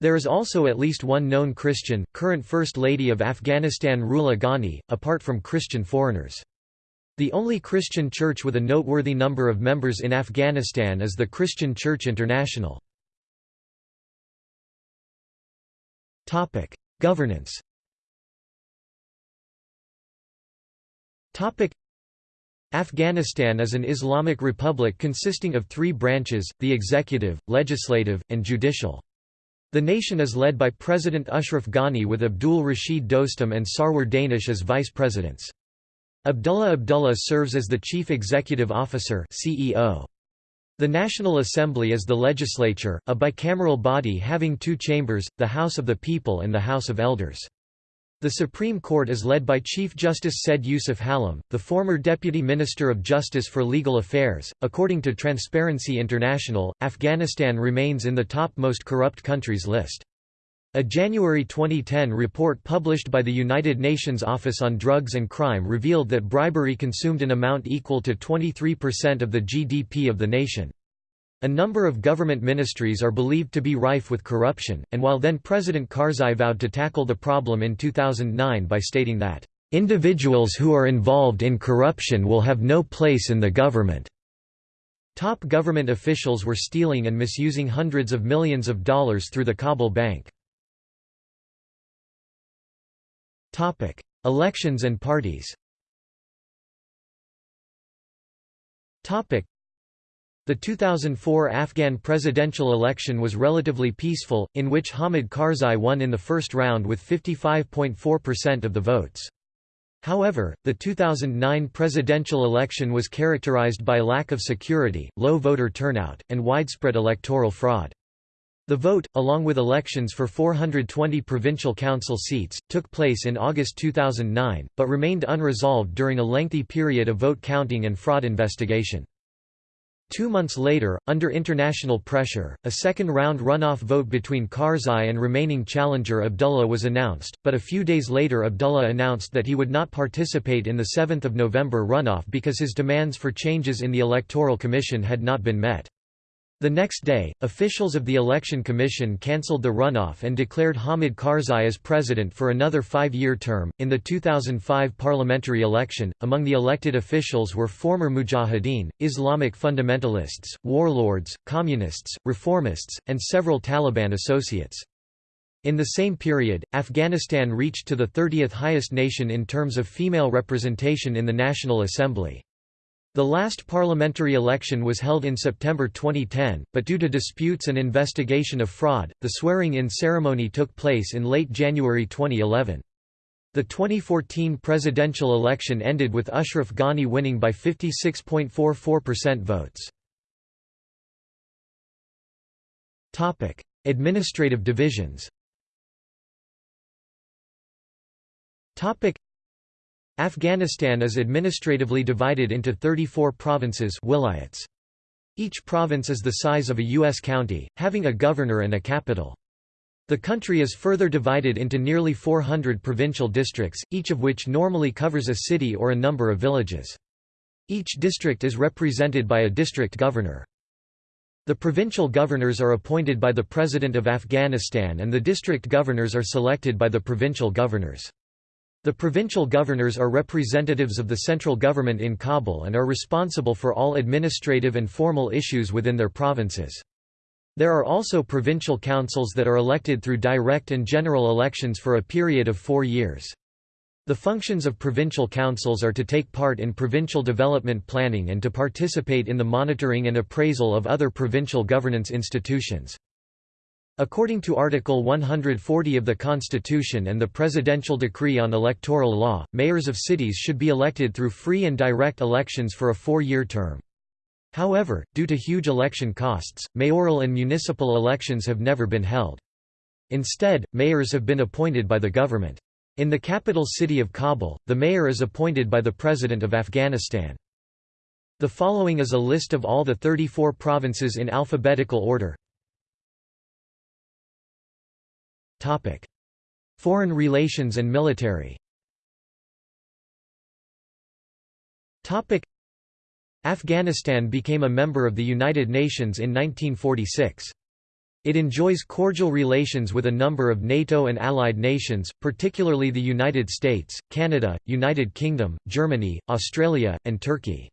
There is also at least one known Christian, current First Lady of Afghanistan Rula Ghani, apart from Christian foreigners. The only Christian church with a noteworthy number of members in Afghanistan is the Christian Church International. Governance Afghanistan is an Islamic republic consisting of three branches, the executive, legislative, and judicial. The nation is led by President Ashraf Ghani with Abdul Rashid Dostum and Sarwar Danish as vice presidents. Abdullah Abdullah serves as the chief executive officer CEO. The National Assembly is the legislature, a bicameral body having two chambers, the House of the People and the House of Elders. The Supreme Court is led by Chief Justice Said Yousuf Halim, the former Deputy Minister of Justice for Legal Affairs. According to Transparency International, Afghanistan remains in the top most corrupt countries list. A January 2010 report published by the United Nations Office on Drugs and Crime revealed that bribery consumed an amount equal to 23% of the GDP of the nation. A number of government ministries are believed to be rife with corruption, and while then-President Karzai vowed to tackle the problem in 2009 by stating that, "...individuals who are involved in corruption will have no place in the government." Top government officials were stealing and misusing hundreds of millions of dollars through the Kabul Bank. Elections and parties the 2004 Afghan presidential election was relatively peaceful, in which Hamid Karzai won in the first round with 55.4% of the votes. However, the 2009 presidential election was characterized by lack of security, low voter turnout, and widespread electoral fraud. The vote, along with elections for 420 provincial council seats, took place in August 2009, but remained unresolved during a lengthy period of vote counting and fraud investigation. Two months later, under international pressure, a second-round runoff vote between Karzai and remaining challenger Abdullah was announced, but a few days later Abdullah announced that he would not participate in the 7 November runoff because his demands for changes in the Electoral Commission had not been met. The next day, officials of the Election Commission cancelled the runoff and declared Hamid Karzai as president for another five year term. In the 2005 parliamentary election, among the elected officials were former mujahideen, Islamic fundamentalists, warlords, communists, reformists, and several Taliban associates. In the same period, Afghanistan reached to the 30th highest nation in terms of female representation in the National Assembly. The last parliamentary election was held in September 2010, but due to disputes and investigation of fraud, the swearing-in ceremony took place in late January 2011. The 2014 presidential election ended with Ashraf Ghani winning by 56.44% votes. Topic: Administrative divisions Afghanistan is administratively divided into 34 provinces wilayats. Each province is the size of a U.S. county, having a governor and a capital. The country is further divided into nearly 400 provincial districts, each of which normally covers a city or a number of villages. Each district is represented by a district governor. The provincial governors are appointed by the President of Afghanistan and the district governors are selected by the provincial governors. The provincial governors are representatives of the central government in Kabul and are responsible for all administrative and formal issues within their provinces. There are also provincial councils that are elected through direct and general elections for a period of four years. The functions of provincial councils are to take part in provincial development planning and to participate in the monitoring and appraisal of other provincial governance institutions. According to Article 140 of the Constitution and the Presidential Decree on Electoral Law, mayors of cities should be elected through free and direct elections for a four-year term. However, due to huge election costs, mayoral and municipal elections have never been held. Instead, mayors have been appointed by the government. In the capital city of Kabul, the mayor is appointed by the President of Afghanistan. The following is a list of all the 34 provinces in alphabetical order. Topic: Foreign relations and military. Topic: Afghanistan became a member of the United Nations in 1946. It enjoys cordial relations with a number of NATO and allied nations, particularly the United States, Canada, United Kingdom, Germany, Australia, and Turkey.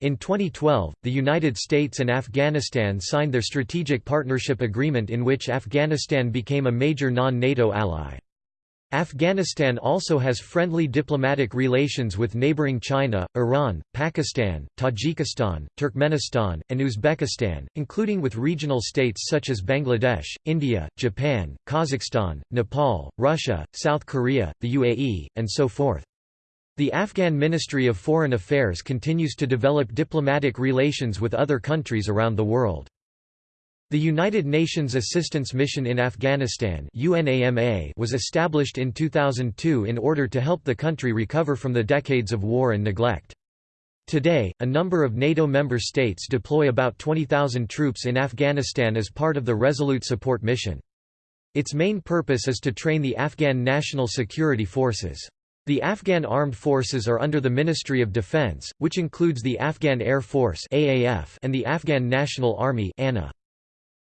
In 2012, the United States and Afghanistan signed their Strategic Partnership Agreement in which Afghanistan became a major non-NATO ally. Afghanistan also has friendly diplomatic relations with neighboring China, Iran, Pakistan, Tajikistan, Turkmenistan, and Uzbekistan, including with regional states such as Bangladesh, India, Japan, Kazakhstan, Nepal, Russia, South Korea, the UAE, and so forth. The Afghan Ministry of Foreign Affairs continues to develop diplomatic relations with other countries around the world. The United Nations Assistance Mission in Afghanistan was established in 2002 in order to help the country recover from the decades of war and neglect. Today, a number of NATO member states deploy about 20,000 troops in Afghanistan as part of the Resolute Support Mission. Its main purpose is to train the Afghan National Security Forces. The Afghan Armed Forces are under the Ministry of Defense, which includes the Afghan Air Force and the Afghan National Army ANA.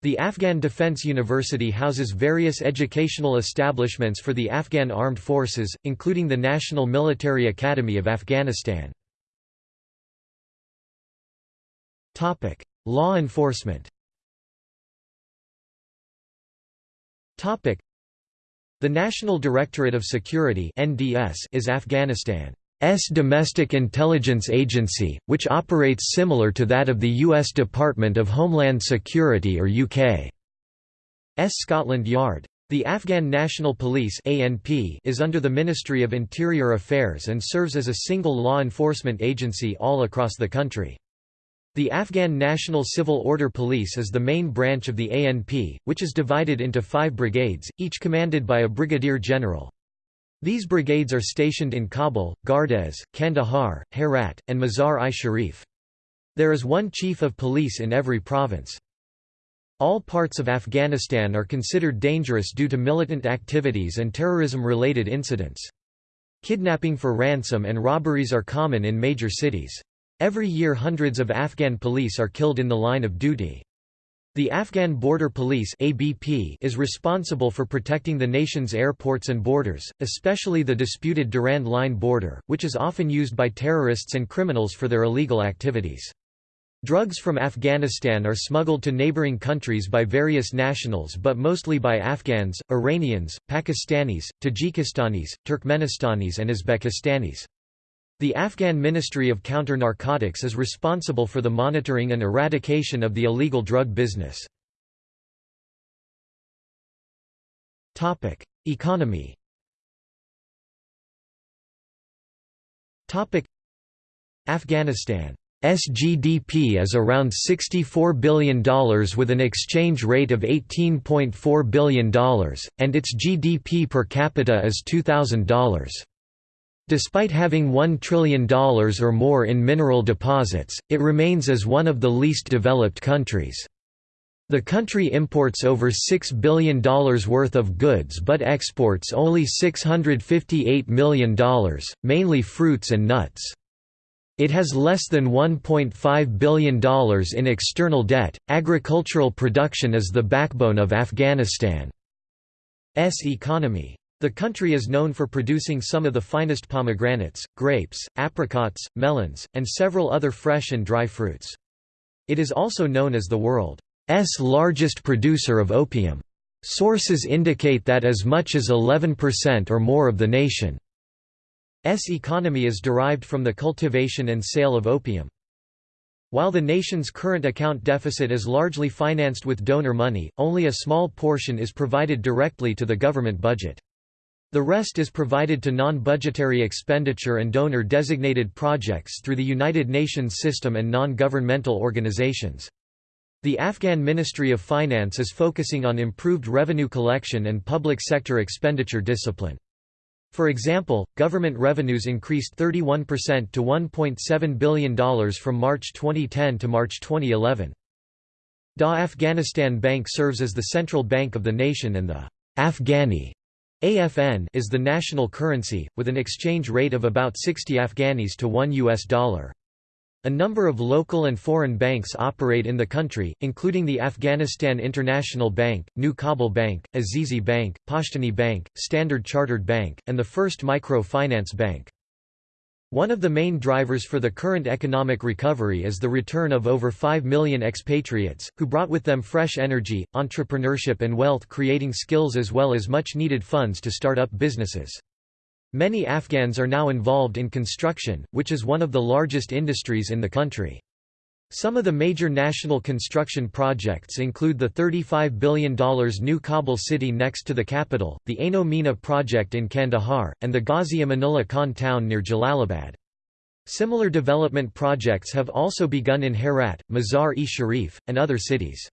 The Afghan Defense University houses various educational establishments for the Afghan Armed Forces, including the National Military Academy of Afghanistan. Law enforcement The National Directorate of Security is Afghanistan's domestic intelligence agency, which operates similar to that of the U.S. Department of Homeland Security or UK's Scotland Yard. The Afghan National Police is under the Ministry of Interior Affairs and serves as a single law enforcement agency all across the country. The Afghan National Civil Order Police is the main branch of the ANP, which is divided into five brigades, each commanded by a brigadier general. These brigades are stationed in Kabul, Gardez, Kandahar, Herat, and Mazar-i-Sharif. There is one chief of police in every province. All parts of Afghanistan are considered dangerous due to militant activities and terrorism-related incidents. Kidnapping for ransom and robberies are common in major cities. Every year hundreds of Afghan police are killed in the line of duty. The Afghan Border Police (ABP) is responsible for protecting the nation's airports and borders, especially the disputed Durand Line border, which is often used by terrorists and criminals for their illegal activities. Drugs from Afghanistan are smuggled to neighboring countries by various nationals but mostly by Afghans, Iranians, Pakistanis, Tajikistanis, Turkmenistanis and Uzbekistanis. The Afghan Ministry of Counter-Narcotics is responsible for the monitoring and eradication of the illegal drug business. Economy Afghanistan GDP is around $64 billion with an exchange rate of $18.4 billion, and its GDP per capita is $2,000. Despite having $1 trillion or more in mineral deposits, it remains as one of the least developed countries. The country imports over $6 billion worth of goods but exports only $658 million, mainly fruits and nuts. It has less than $1.5 billion in external debt. Agricultural production is the backbone of Afghanistan's economy. The country is known for producing some of the finest pomegranates, grapes, apricots, melons, and several other fresh and dry fruits. It is also known as the world's largest producer of opium. Sources indicate that as much as 11% or more of the nation's economy is derived from the cultivation and sale of opium. While the nation's current account deficit is largely financed with donor money, only a small portion is provided directly to the government budget. The rest is provided to non-budgetary expenditure and donor-designated projects through the United Nations system and non-governmental organizations. The Afghan Ministry of Finance is focusing on improved revenue collection and public sector expenditure discipline. For example, government revenues increased 31% to $1.7 billion from March 2010 to March 2011. Da Afghanistan Bank serves as the central bank of the nation and the Afghani AFN is the national currency, with an exchange rate of about 60 Afghanis to 1 US dollar. A number of local and foreign banks operate in the country, including the Afghanistan International Bank, New Kabul Bank, Azizi Bank, Pashtani Bank, Standard Chartered Bank, and the First Micro Finance Bank. One of the main drivers for the current economic recovery is the return of over 5 million expatriates, who brought with them fresh energy, entrepreneurship and wealth-creating skills as well as much-needed funds to start up businesses. Many Afghans are now involved in construction, which is one of the largest industries in the country. Some of the major national construction projects include the $35 billion new Kabul city next to the capital, the Aino Mina project in Kandahar, and the Ghazi Amanullah Khan town near Jalalabad. Similar development projects have also begun in Herat, Mazar-e Sharif, and other cities.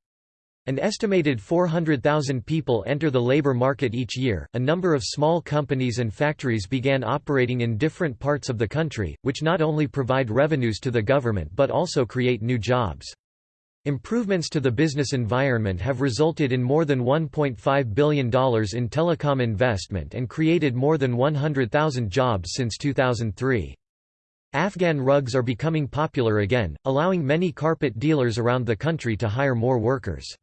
An estimated 400,000 people enter the labor market each year. A number of small companies and factories began operating in different parts of the country, which not only provide revenues to the government but also create new jobs. Improvements to the business environment have resulted in more than $1.5 billion in telecom investment and created more than 100,000 jobs since 2003. Afghan rugs are becoming popular again, allowing many carpet dealers around the country to hire more workers.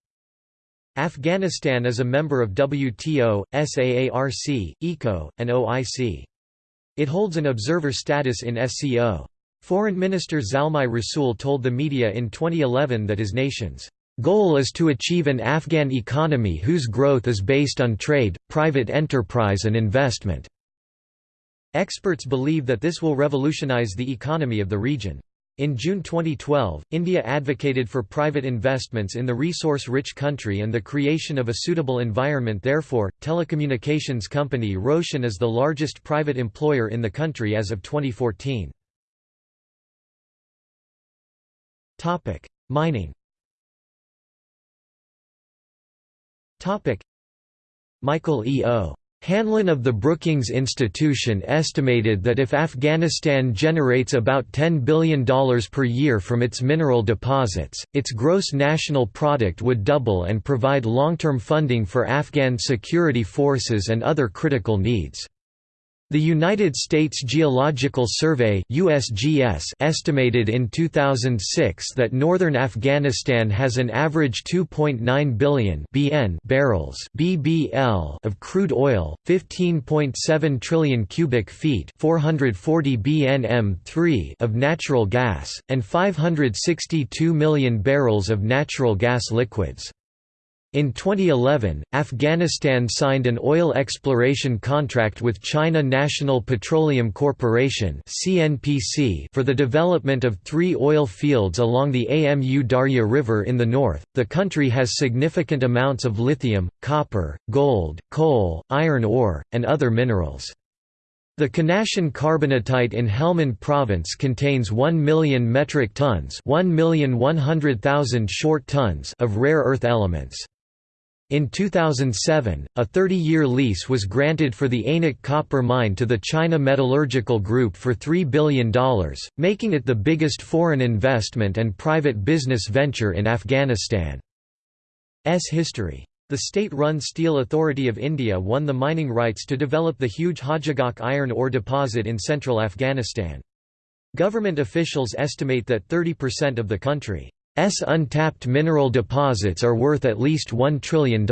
Afghanistan is a member of WTO, SAARC, ECO, and OIC. It holds an observer status in SCO. Foreign Minister Zalmay Rasool told the media in 2011 that his nation's goal is to achieve an Afghan economy whose growth is based on trade, private enterprise and investment. Experts believe that this will revolutionize the economy of the region. In June 2012, India advocated for private investments in the resource-rich country and the creation of a suitable environment therefore, telecommunications company Roshan is the largest private employer in the country as of 2014. Mining Michael E. O. Hanlon of the Brookings Institution estimated that if Afghanistan generates about $10 billion per year from its mineral deposits, its gross national product would double and provide long-term funding for Afghan security forces and other critical needs. The United States Geological Survey USGS estimated in 2006 that northern Afghanistan has an average 2.9 billion BN barrels BBL of crude oil, 15.7 trillion cubic feet 440 BNM3 of natural gas, and 562 million barrels of natural gas liquids. In 2011, Afghanistan signed an oil exploration contract with China National Petroleum Corporation for the development of three oil fields along the Amu Darya River in the north. The country has significant amounts of lithium, copper, gold, coal, iron ore, and other minerals. The Khanashin carbonatite in Helmand province contains 1 million metric tons 1,100,000 short tons of rare earth elements. In 2007, a 30-year lease was granted for the Aynak copper mine to the China Metallurgical Group for $3 billion, making it the biggest foreign investment and private business venture in Afghanistan's history. The state-run Steel Authority of India won the mining rights to develop the huge Hajigak iron ore deposit in central Afghanistan. Government officials estimate that 30% of the country S untapped mineral deposits are worth at least $1 trillion.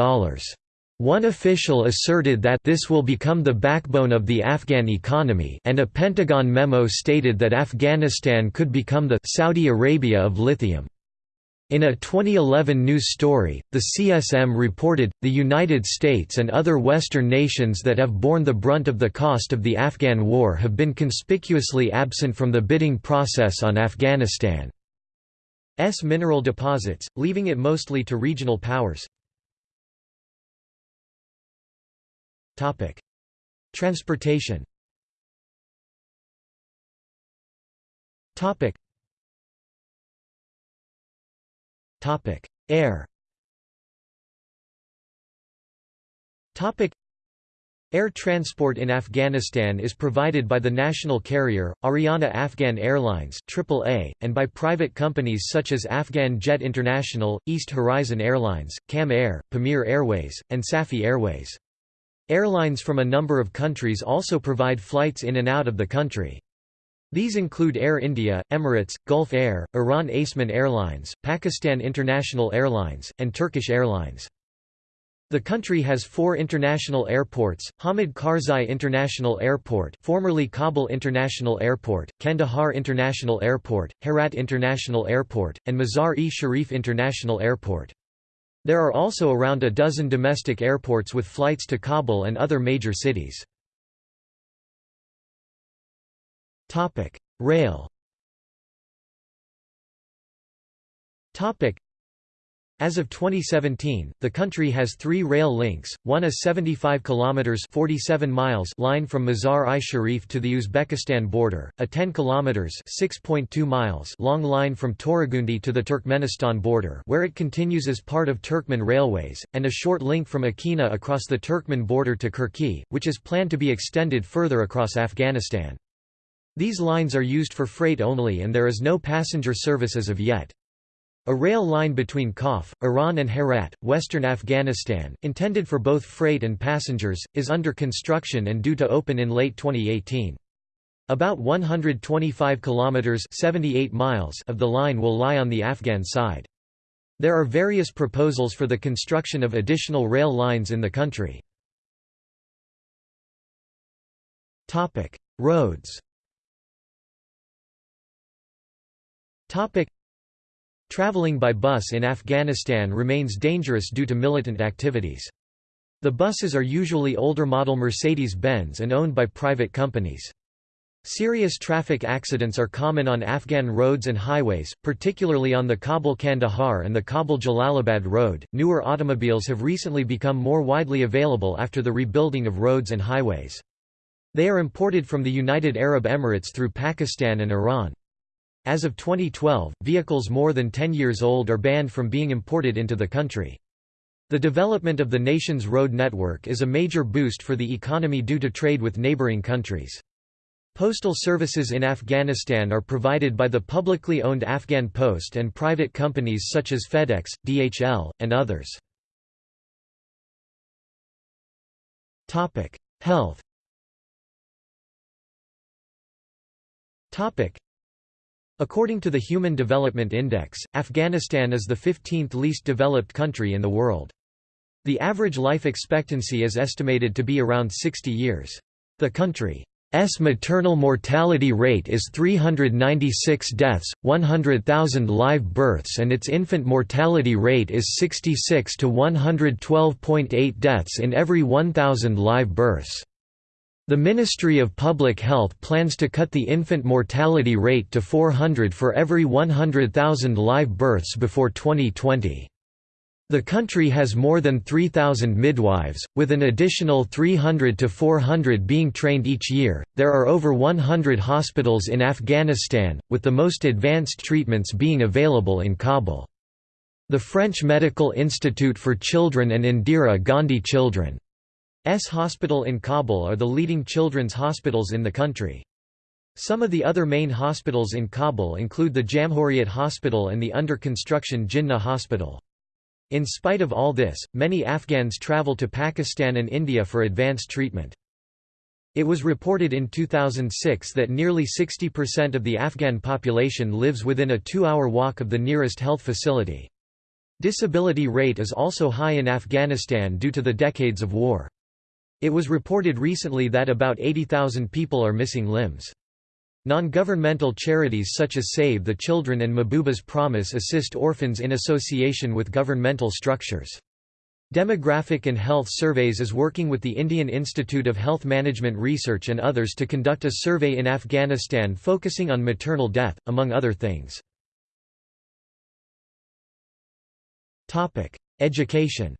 One official asserted that this will become the backbone of the Afghan economy and a Pentagon memo stated that Afghanistan could become the Saudi Arabia of lithium. In a 2011 news story, the CSM reported, the United States and other Western nations that have borne the brunt of the cost of the Afghan war have been conspicuously absent from the bidding process on Afghanistan. S mineral deposits, leaving it mostly to regional powers. Topic: Transportation. Topic. Topic: Air Air transport in Afghanistan is provided by the national carrier, Ariana Afghan Airlines AAA, and by private companies such as Afghan Jet International, East Horizon Airlines, Kam Air, Pamir Airways, and Safi Airways. Airlines from a number of countries also provide flights in and out of the country. These include Air India, Emirates, Gulf Air, Iran Aseman Airlines, Pakistan International Airlines, and Turkish Airlines. The country has four international airports, Hamid Karzai International Airport formerly Kabul International Airport, Kandahar International Airport, Herat International Airport, and Mazar-e-Sharif International Airport. There are also around a dozen domestic airports with flights to Kabul and other major cities. Rail As of 2017, the country has three rail links, one a 75 kilometers 47 miles line from Mazar-i Sharif to the Uzbekistan border, a 10 kilometers 6.2 miles long line from Toragundi to the Turkmenistan border where it continues as part of Turkmen Railways, and a short link from Akina across the Turkmen border to Kerki, which is planned to be extended further across Afghanistan. These lines are used for freight only and there is no passenger service as of yet. A rail line between Khaf, Iran and Herat, western Afghanistan, intended for both freight and passengers, is under construction and due to open in late 2018. About 125 kilometers 78 miles of the line will lie on the Afghan side. There are various proposals for the construction of additional rail lines in the country. Topic: Roads. Topic: Traveling by bus in Afghanistan remains dangerous due to militant activities. The buses are usually older model Mercedes-Benz and owned by private companies. Serious traffic accidents are common on Afghan roads and highways, particularly on the Kabul-Kandahar and the Kabul-Jalalabad road. Newer automobiles have recently become more widely available after the rebuilding of roads and highways. They are imported from the United Arab Emirates through Pakistan and Iran. As of 2012, vehicles more than 10 years old are banned from being imported into the country. The development of the nation's road network is a major boost for the economy due to trade with neighboring countries. Postal services in Afghanistan are provided by the publicly owned Afghan Post and private companies such as FedEx, DHL, and others. Health According to the Human Development Index, Afghanistan is the 15th least developed country in the world. The average life expectancy is estimated to be around 60 years. The country's maternal mortality rate is 396 deaths, 100,000 live births and its infant mortality rate is 66 to 112.8 deaths in every 1,000 live births. The Ministry of Public Health plans to cut the infant mortality rate to 400 for every 100,000 live births before 2020. The country has more than 3,000 midwives, with an additional 300 to 400 being trained each year. There are over 100 hospitals in Afghanistan, with the most advanced treatments being available in Kabul. The French Medical Institute for Children and Indira Gandhi Children S hospital in Kabul are the leading children's hospitals in the country. Some of the other main hospitals in Kabul include the Jamhuriyat Hospital and the under-construction Jinnah Hospital. In spite of all this, many Afghans travel to Pakistan and India for advanced treatment. It was reported in 2006 that nearly 60% of the Afghan population lives within a two-hour walk of the nearest health facility. Disability rate is also high in Afghanistan due to the decades of war. It was reported recently that about 80,000 people are missing limbs. Non-governmental charities such as Save the Children and Mahbuba's Promise assist orphans in association with governmental structures. Demographic and Health Surveys is working with the Indian Institute of Health Management Research and others to conduct a survey in Afghanistan focusing on maternal death, among other things. Education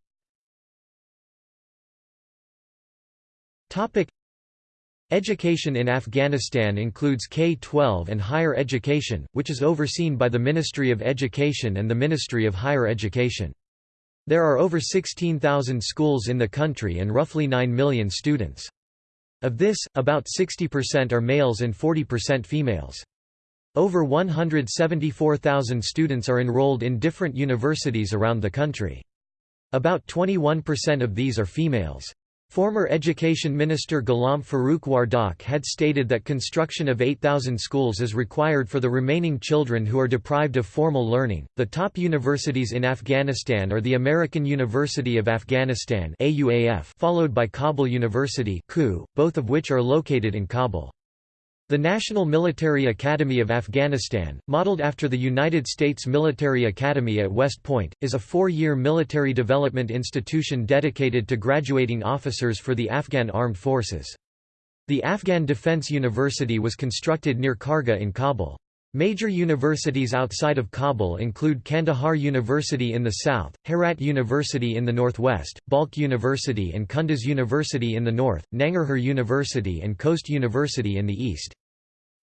Topic Education in Afghanistan includes K-12 and higher education, which is overseen by the Ministry of Education and the Ministry of Higher Education. There are over 16,000 schools in the country and roughly 9 million students. Of this, about 60% are males and 40% females. Over 174,000 students are enrolled in different universities around the country. About 21% of these are females. Former Education Minister Ghulam Farooq Wardak had stated that construction of 8,000 schools is required for the remaining children who are deprived of formal learning. The top universities in Afghanistan are the American University of Afghanistan followed by Kabul University both of which are located in Kabul. The National Military Academy of Afghanistan, modeled after the United States Military Academy at West Point, is a four-year military development institution dedicated to graduating officers for the Afghan armed forces. The Afghan Defense University was constructed near Karga in Kabul. Major universities outside of Kabul include Kandahar University in the south, Herat University in the northwest, Balkh University and Kunduz University in the north, Nangarhar University and Khost University in the east.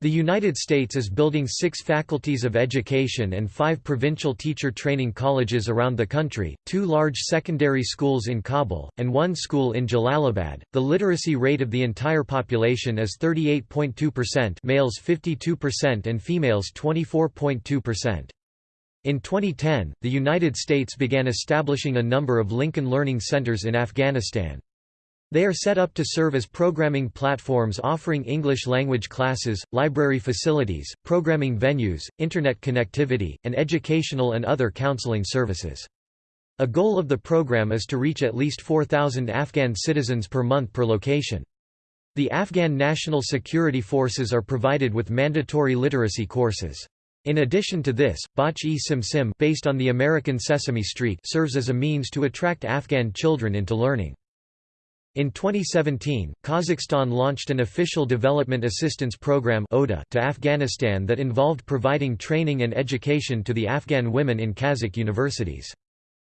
The United States is building six faculties of education and five provincial teacher training colleges around the country, two large secondary schools in Kabul, and one school in Jalalabad. The literacy rate of the entire population is 38.2%, males 52% and females 24.2%. In 2010, the United States began establishing a number of Lincoln Learning Centers in Afghanistan. They are set up to serve as programming platforms offering English language classes, library facilities, programming venues, internet connectivity, and educational and other counseling services. A goal of the program is to reach at least 4,000 Afghan citizens per month per location. The Afghan National Security Forces are provided with mandatory literacy courses. In addition to this, Bach-e-Sim based on the American Sesame Street serves as a means to attract Afghan children into learning. In 2017, Kazakhstan launched an official development assistance program (ODA) to Afghanistan that involved providing training and education to the Afghan women in Kazakh universities.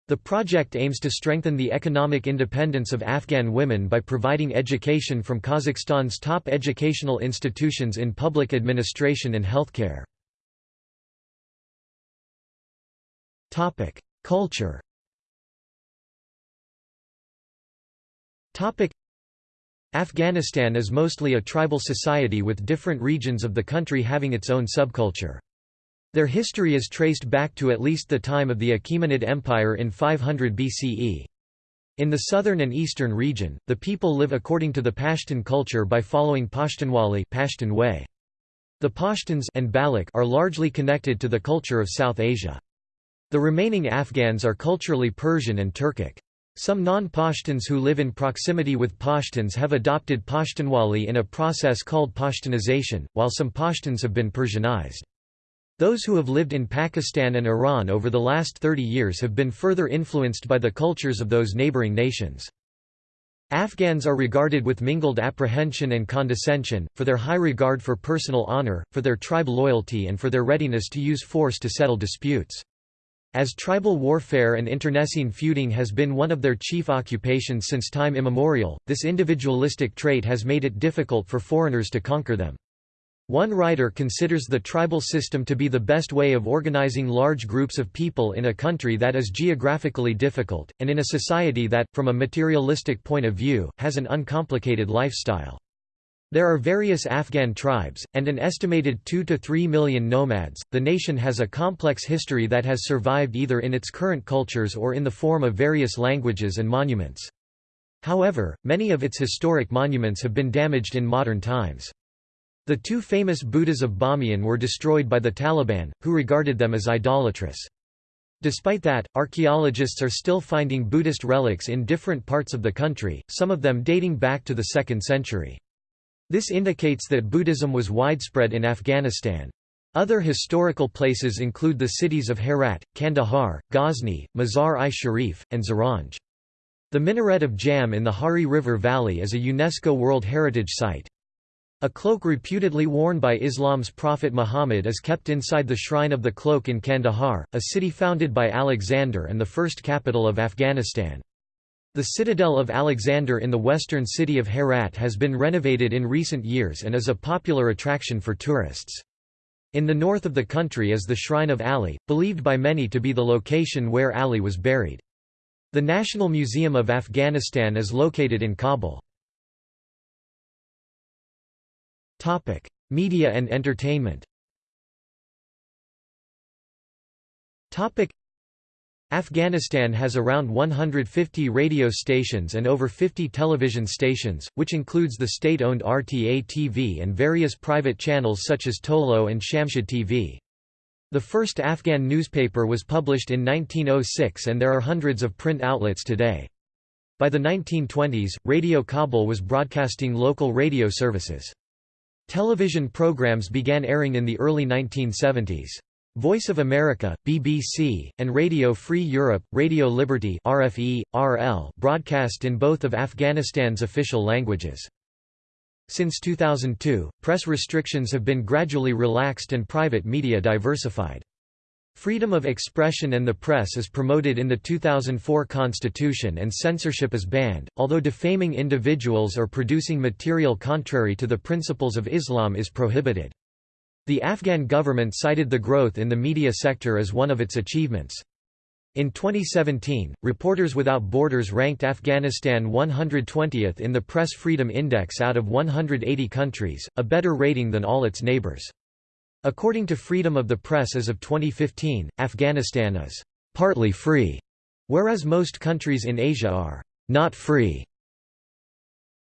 The project aims to strengthen the economic independence of Afghan women by providing education from Kazakhstan's top educational institutions in public administration and healthcare. Topic: Culture Afghanistan is mostly a tribal society with different regions of the country having its own subculture. Their history is traced back to at least the time of the Achaemenid Empire in 500 BCE. In the southern and eastern region, the people live according to the Pashtun culture by following Pashtunwali Pashtun way. The Pashtuns and Baloch are largely connected to the culture of South Asia. The remaining Afghans are culturally Persian and Turkic. Some non-Pashtuns who live in proximity with Pashtuns have adopted Pashtunwali in a process called Pashtunization, while some Pashtuns have been Persianized. Those who have lived in Pakistan and Iran over the last 30 years have been further influenced by the cultures of those neighboring nations. Afghans are regarded with mingled apprehension and condescension, for their high regard for personal honor, for their tribe loyalty and for their readiness to use force to settle disputes. As tribal warfare and internecine feuding has been one of their chief occupations since time immemorial, this individualistic trait has made it difficult for foreigners to conquer them. One writer considers the tribal system to be the best way of organizing large groups of people in a country that is geographically difficult, and in a society that, from a materialistic point of view, has an uncomplicated lifestyle. There are various Afghan tribes, and an estimated 2 to 3 million nomads. The nation has a complex history that has survived either in its current cultures or in the form of various languages and monuments. However, many of its historic monuments have been damaged in modern times. The two famous Buddhas of Bamiyan were destroyed by the Taliban, who regarded them as idolatrous. Despite that, archaeologists are still finding Buddhist relics in different parts of the country, some of them dating back to the 2nd century. This indicates that Buddhism was widespread in Afghanistan. Other historical places include the cities of Herat, Kandahar, Ghazni, Mazar-i-Sharif, and Zaranj. The minaret of Jam in the Hari River Valley is a UNESCO World Heritage Site. A cloak reputedly worn by Islam's Prophet Muhammad is kept inside the Shrine of the Cloak in Kandahar, a city founded by Alexander and the first capital of Afghanistan. The citadel of Alexander in the western city of Herat has been renovated in recent years and is a popular attraction for tourists. In the north of the country is the Shrine of Ali, believed by many to be the location where Ali was buried. The National Museum of Afghanistan is located in Kabul. Topic: Media and entertainment Afghanistan has around 150 radio stations and over 50 television stations, which includes the state-owned RTA TV and various private channels such as Tolo and Shamshad TV. The first Afghan newspaper was published in 1906 and there are hundreds of print outlets today. By the 1920s, Radio Kabul was broadcasting local radio services. Television programs began airing in the early 1970s. Voice of America, BBC, and Radio Free Europe, Radio Liberty RFE, RL broadcast in both of Afghanistan's official languages. Since 2002, press restrictions have been gradually relaxed and private media diversified. Freedom of expression and the press is promoted in the 2004 constitution and censorship is banned, although defaming individuals or producing material contrary to the principles of Islam is prohibited. The Afghan government cited the growth in the media sector as one of its achievements. In 2017, Reporters Without Borders ranked Afghanistan 120th in the Press Freedom Index out of 180 countries, a better rating than all its neighbors. According to Freedom of the Press as of 2015, Afghanistan is partly free, whereas most countries in Asia are not free.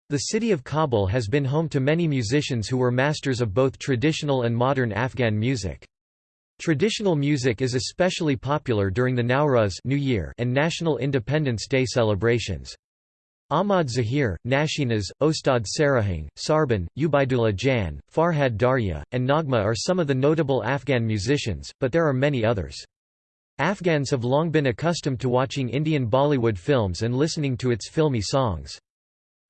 The city of Kabul has been home to many musicians who were masters of both traditional and modern Afghan music. Traditional music is especially popular during the Nowruz New Year and National Independence Day celebrations. Ahmad Zahir, Nashenas, Ostad Sarahang, Sarban, Ubaidullah Jan, Farhad Darya, and Naghma are some of the notable Afghan musicians, but there are many others. Afghans have long been accustomed to watching Indian Bollywood films and listening to its filmy songs.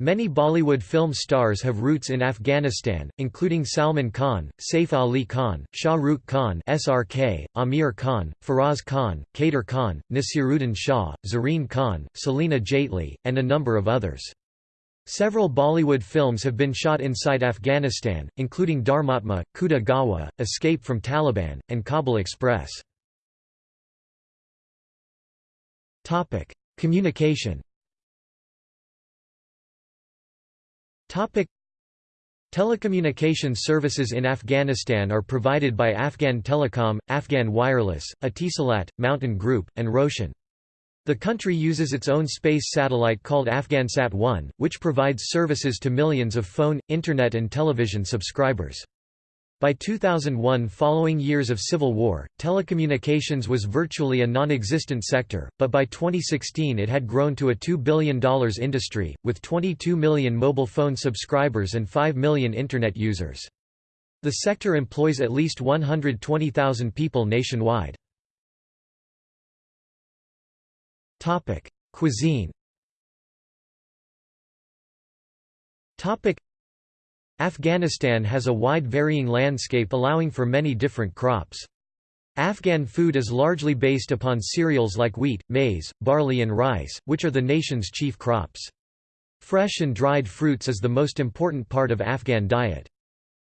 Many Bollywood film stars have roots in Afghanistan, including Salman Khan, Saif Ali Khan, Shah Rukh Khan SRK, Aamir Khan, Faraz Khan, Kader Khan, Naseeruddin Shah, Zareen Khan, Celina Jaitly, and a number of others. Several Bollywood films have been shot inside Afghanistan, including Dharmatma, Khuda Gawah, Escape from Taliban, and Kabul Express. Communication Topic Telecommunication services in Afghanistan are provided by Afghan Telecom, Afghan Wireless, Etisalat, Mountain Group, and Roshan. The country uses its own space satellite called Afghansat-1, which provides services to millions of phone, internet and television subscribers. By 2001 following years of civil war, telecommunications was virtually a non-existent sector, but by 2016 it had grown to a $2 billion industry, with 22 million mobile phone subscribers and 5 million Internet users. The sector employs at least 120,000 people nationwide. Cuisine Afghanistan has a wide varying landscape allowing for many different crops. Afghan food is largely based upon cereals like wheat, maize, barley and rice, which are the nation's chief crops. Fresh and dried fruits is the most important part of Afghan diet.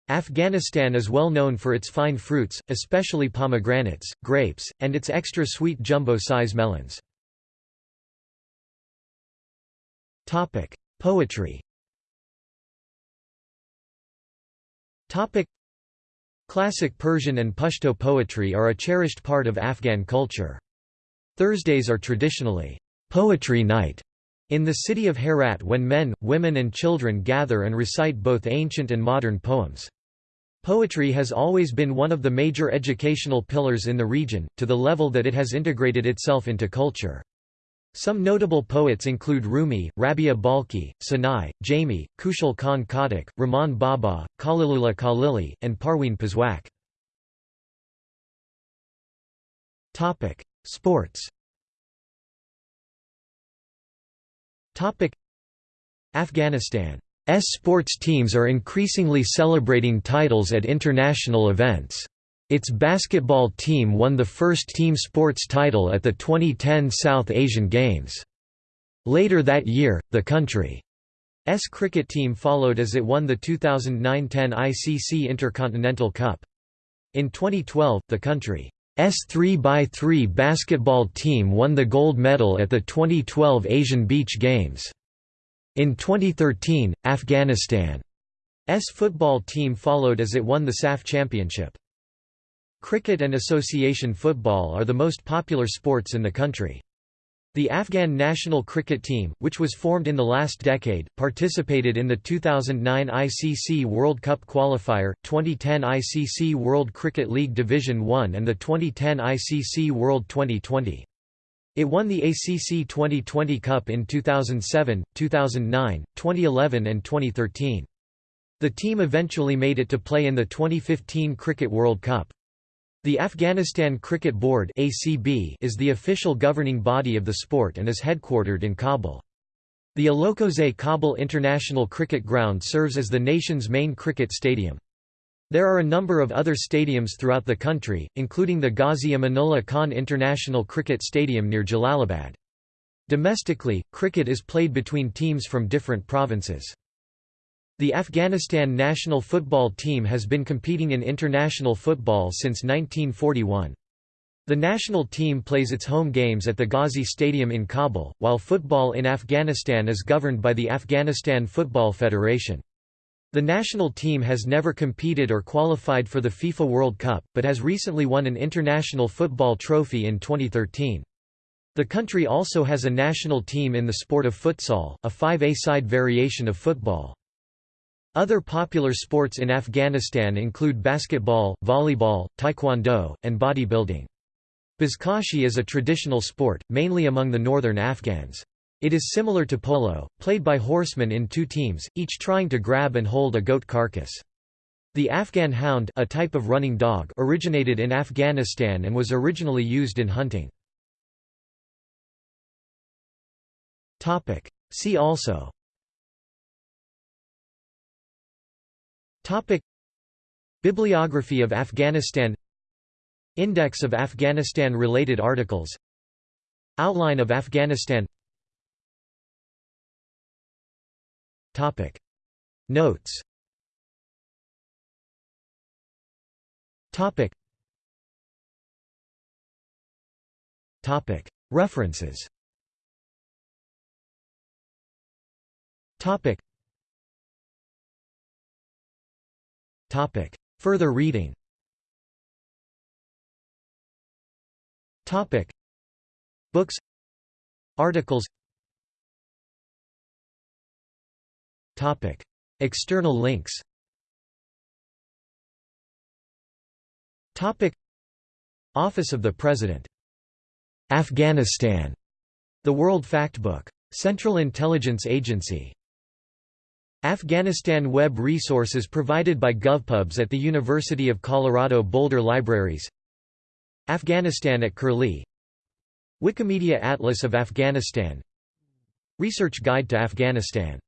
Afghanistan is well known for its fine fruits, especially pomegranates, grapes, and its extra sweet jumbo-size melons. Poetry Topic Classic Persian and Pashto poetry are a cherished part of Afghan culture. Thursdays are traditionally poetry night in the city of Herat when men, women and children gather and recite both ancient and modern poems. Poetry has always been one of the major educational pillars in the region, to the level that it has integrated itself into culture. Some notable poets include Rumi, Rabia Balkhi, Sanai, Jami, Khushal Khan Khattak, Rahman Baba, Khalilullah Khalili, and Parween Pazhwak. Sports Afghanistan's sports teams are increasingly celebrating titles at international events. Its basketball team won the first team sports title at the 2010 South Asian Games. Later that year, the country's cricket team followed as it won the 2009-10 ICC Intercontinental Cup. In 2012, the country's 3x3 basketball team won the gold medal at the 2012 Asian Beach Games. In 2013, Afghanistan's football team followed as it won the SAFF championship. Cricket and association football are the most popular sports in the country. The Afghan national cricket team, which was formed in the last decade, participated in the 2009 ICC World Cup qualifier, 2010 ICC World Cricket League Division 1 and the 2010 ICC World 2020. It won the ACC 2020 Cup in 2007, 2009, 2011 and 2013. The team eventually made it to play in the 2015 Cricket World Cup. The Afghanistan Cricket Board is the official governing body of the sport and is headquartered in Kabul. The Alokozai Kabul International Cricket Ground serves as the nation's main cricket stadium. There are a number of other stadiums throughout the country, including the Ghazi Amanullah Khan International Cricket Stadium near Jalalabad. Domestically, cricket is played between teams from different provinces. The Afghanistan national football team has been competing in international football since 1941. The national team plays its home games at the Ghazi Stadium in Kabul, while football in Afghanistan is governed by the Afghanistan Football Federation. The national team has never competed or qualified for the FIFA World Cup, but has recently won an international football trophy in 2013. The country also has a national team in the sport of futsal, a 5A-side variation of football. Other popular sports in Afghanistan include basketball, volleyball, taekwondo, and bodybuilding. Buzkashi is a traditional sport, mainly among the northern Afghans. It is similar to polo, played by horsemen in two teams, each trying to grab and hold a goat carcass. The Afghan hound a type of running dog originated in Afghanistan and was originally used in hunting. See also Bibliography of Afghanistan Index of Afghanistan-related articles Outline of Afghanistan Topic. Notes Topic. Topic. References Topic Topic. Further reading. Topic. Books. Articles. Topic. External links. Topic. Office of the President. Afghanistan. The World Factbook. Central Intelligence Agency Afghanistan web resources provided by GovPubs at the University of Colorado Boulder Libraries. Afghanistan at Curlie. Wikimedia Atlas of Afghanistan. Research Guide to Afghanistan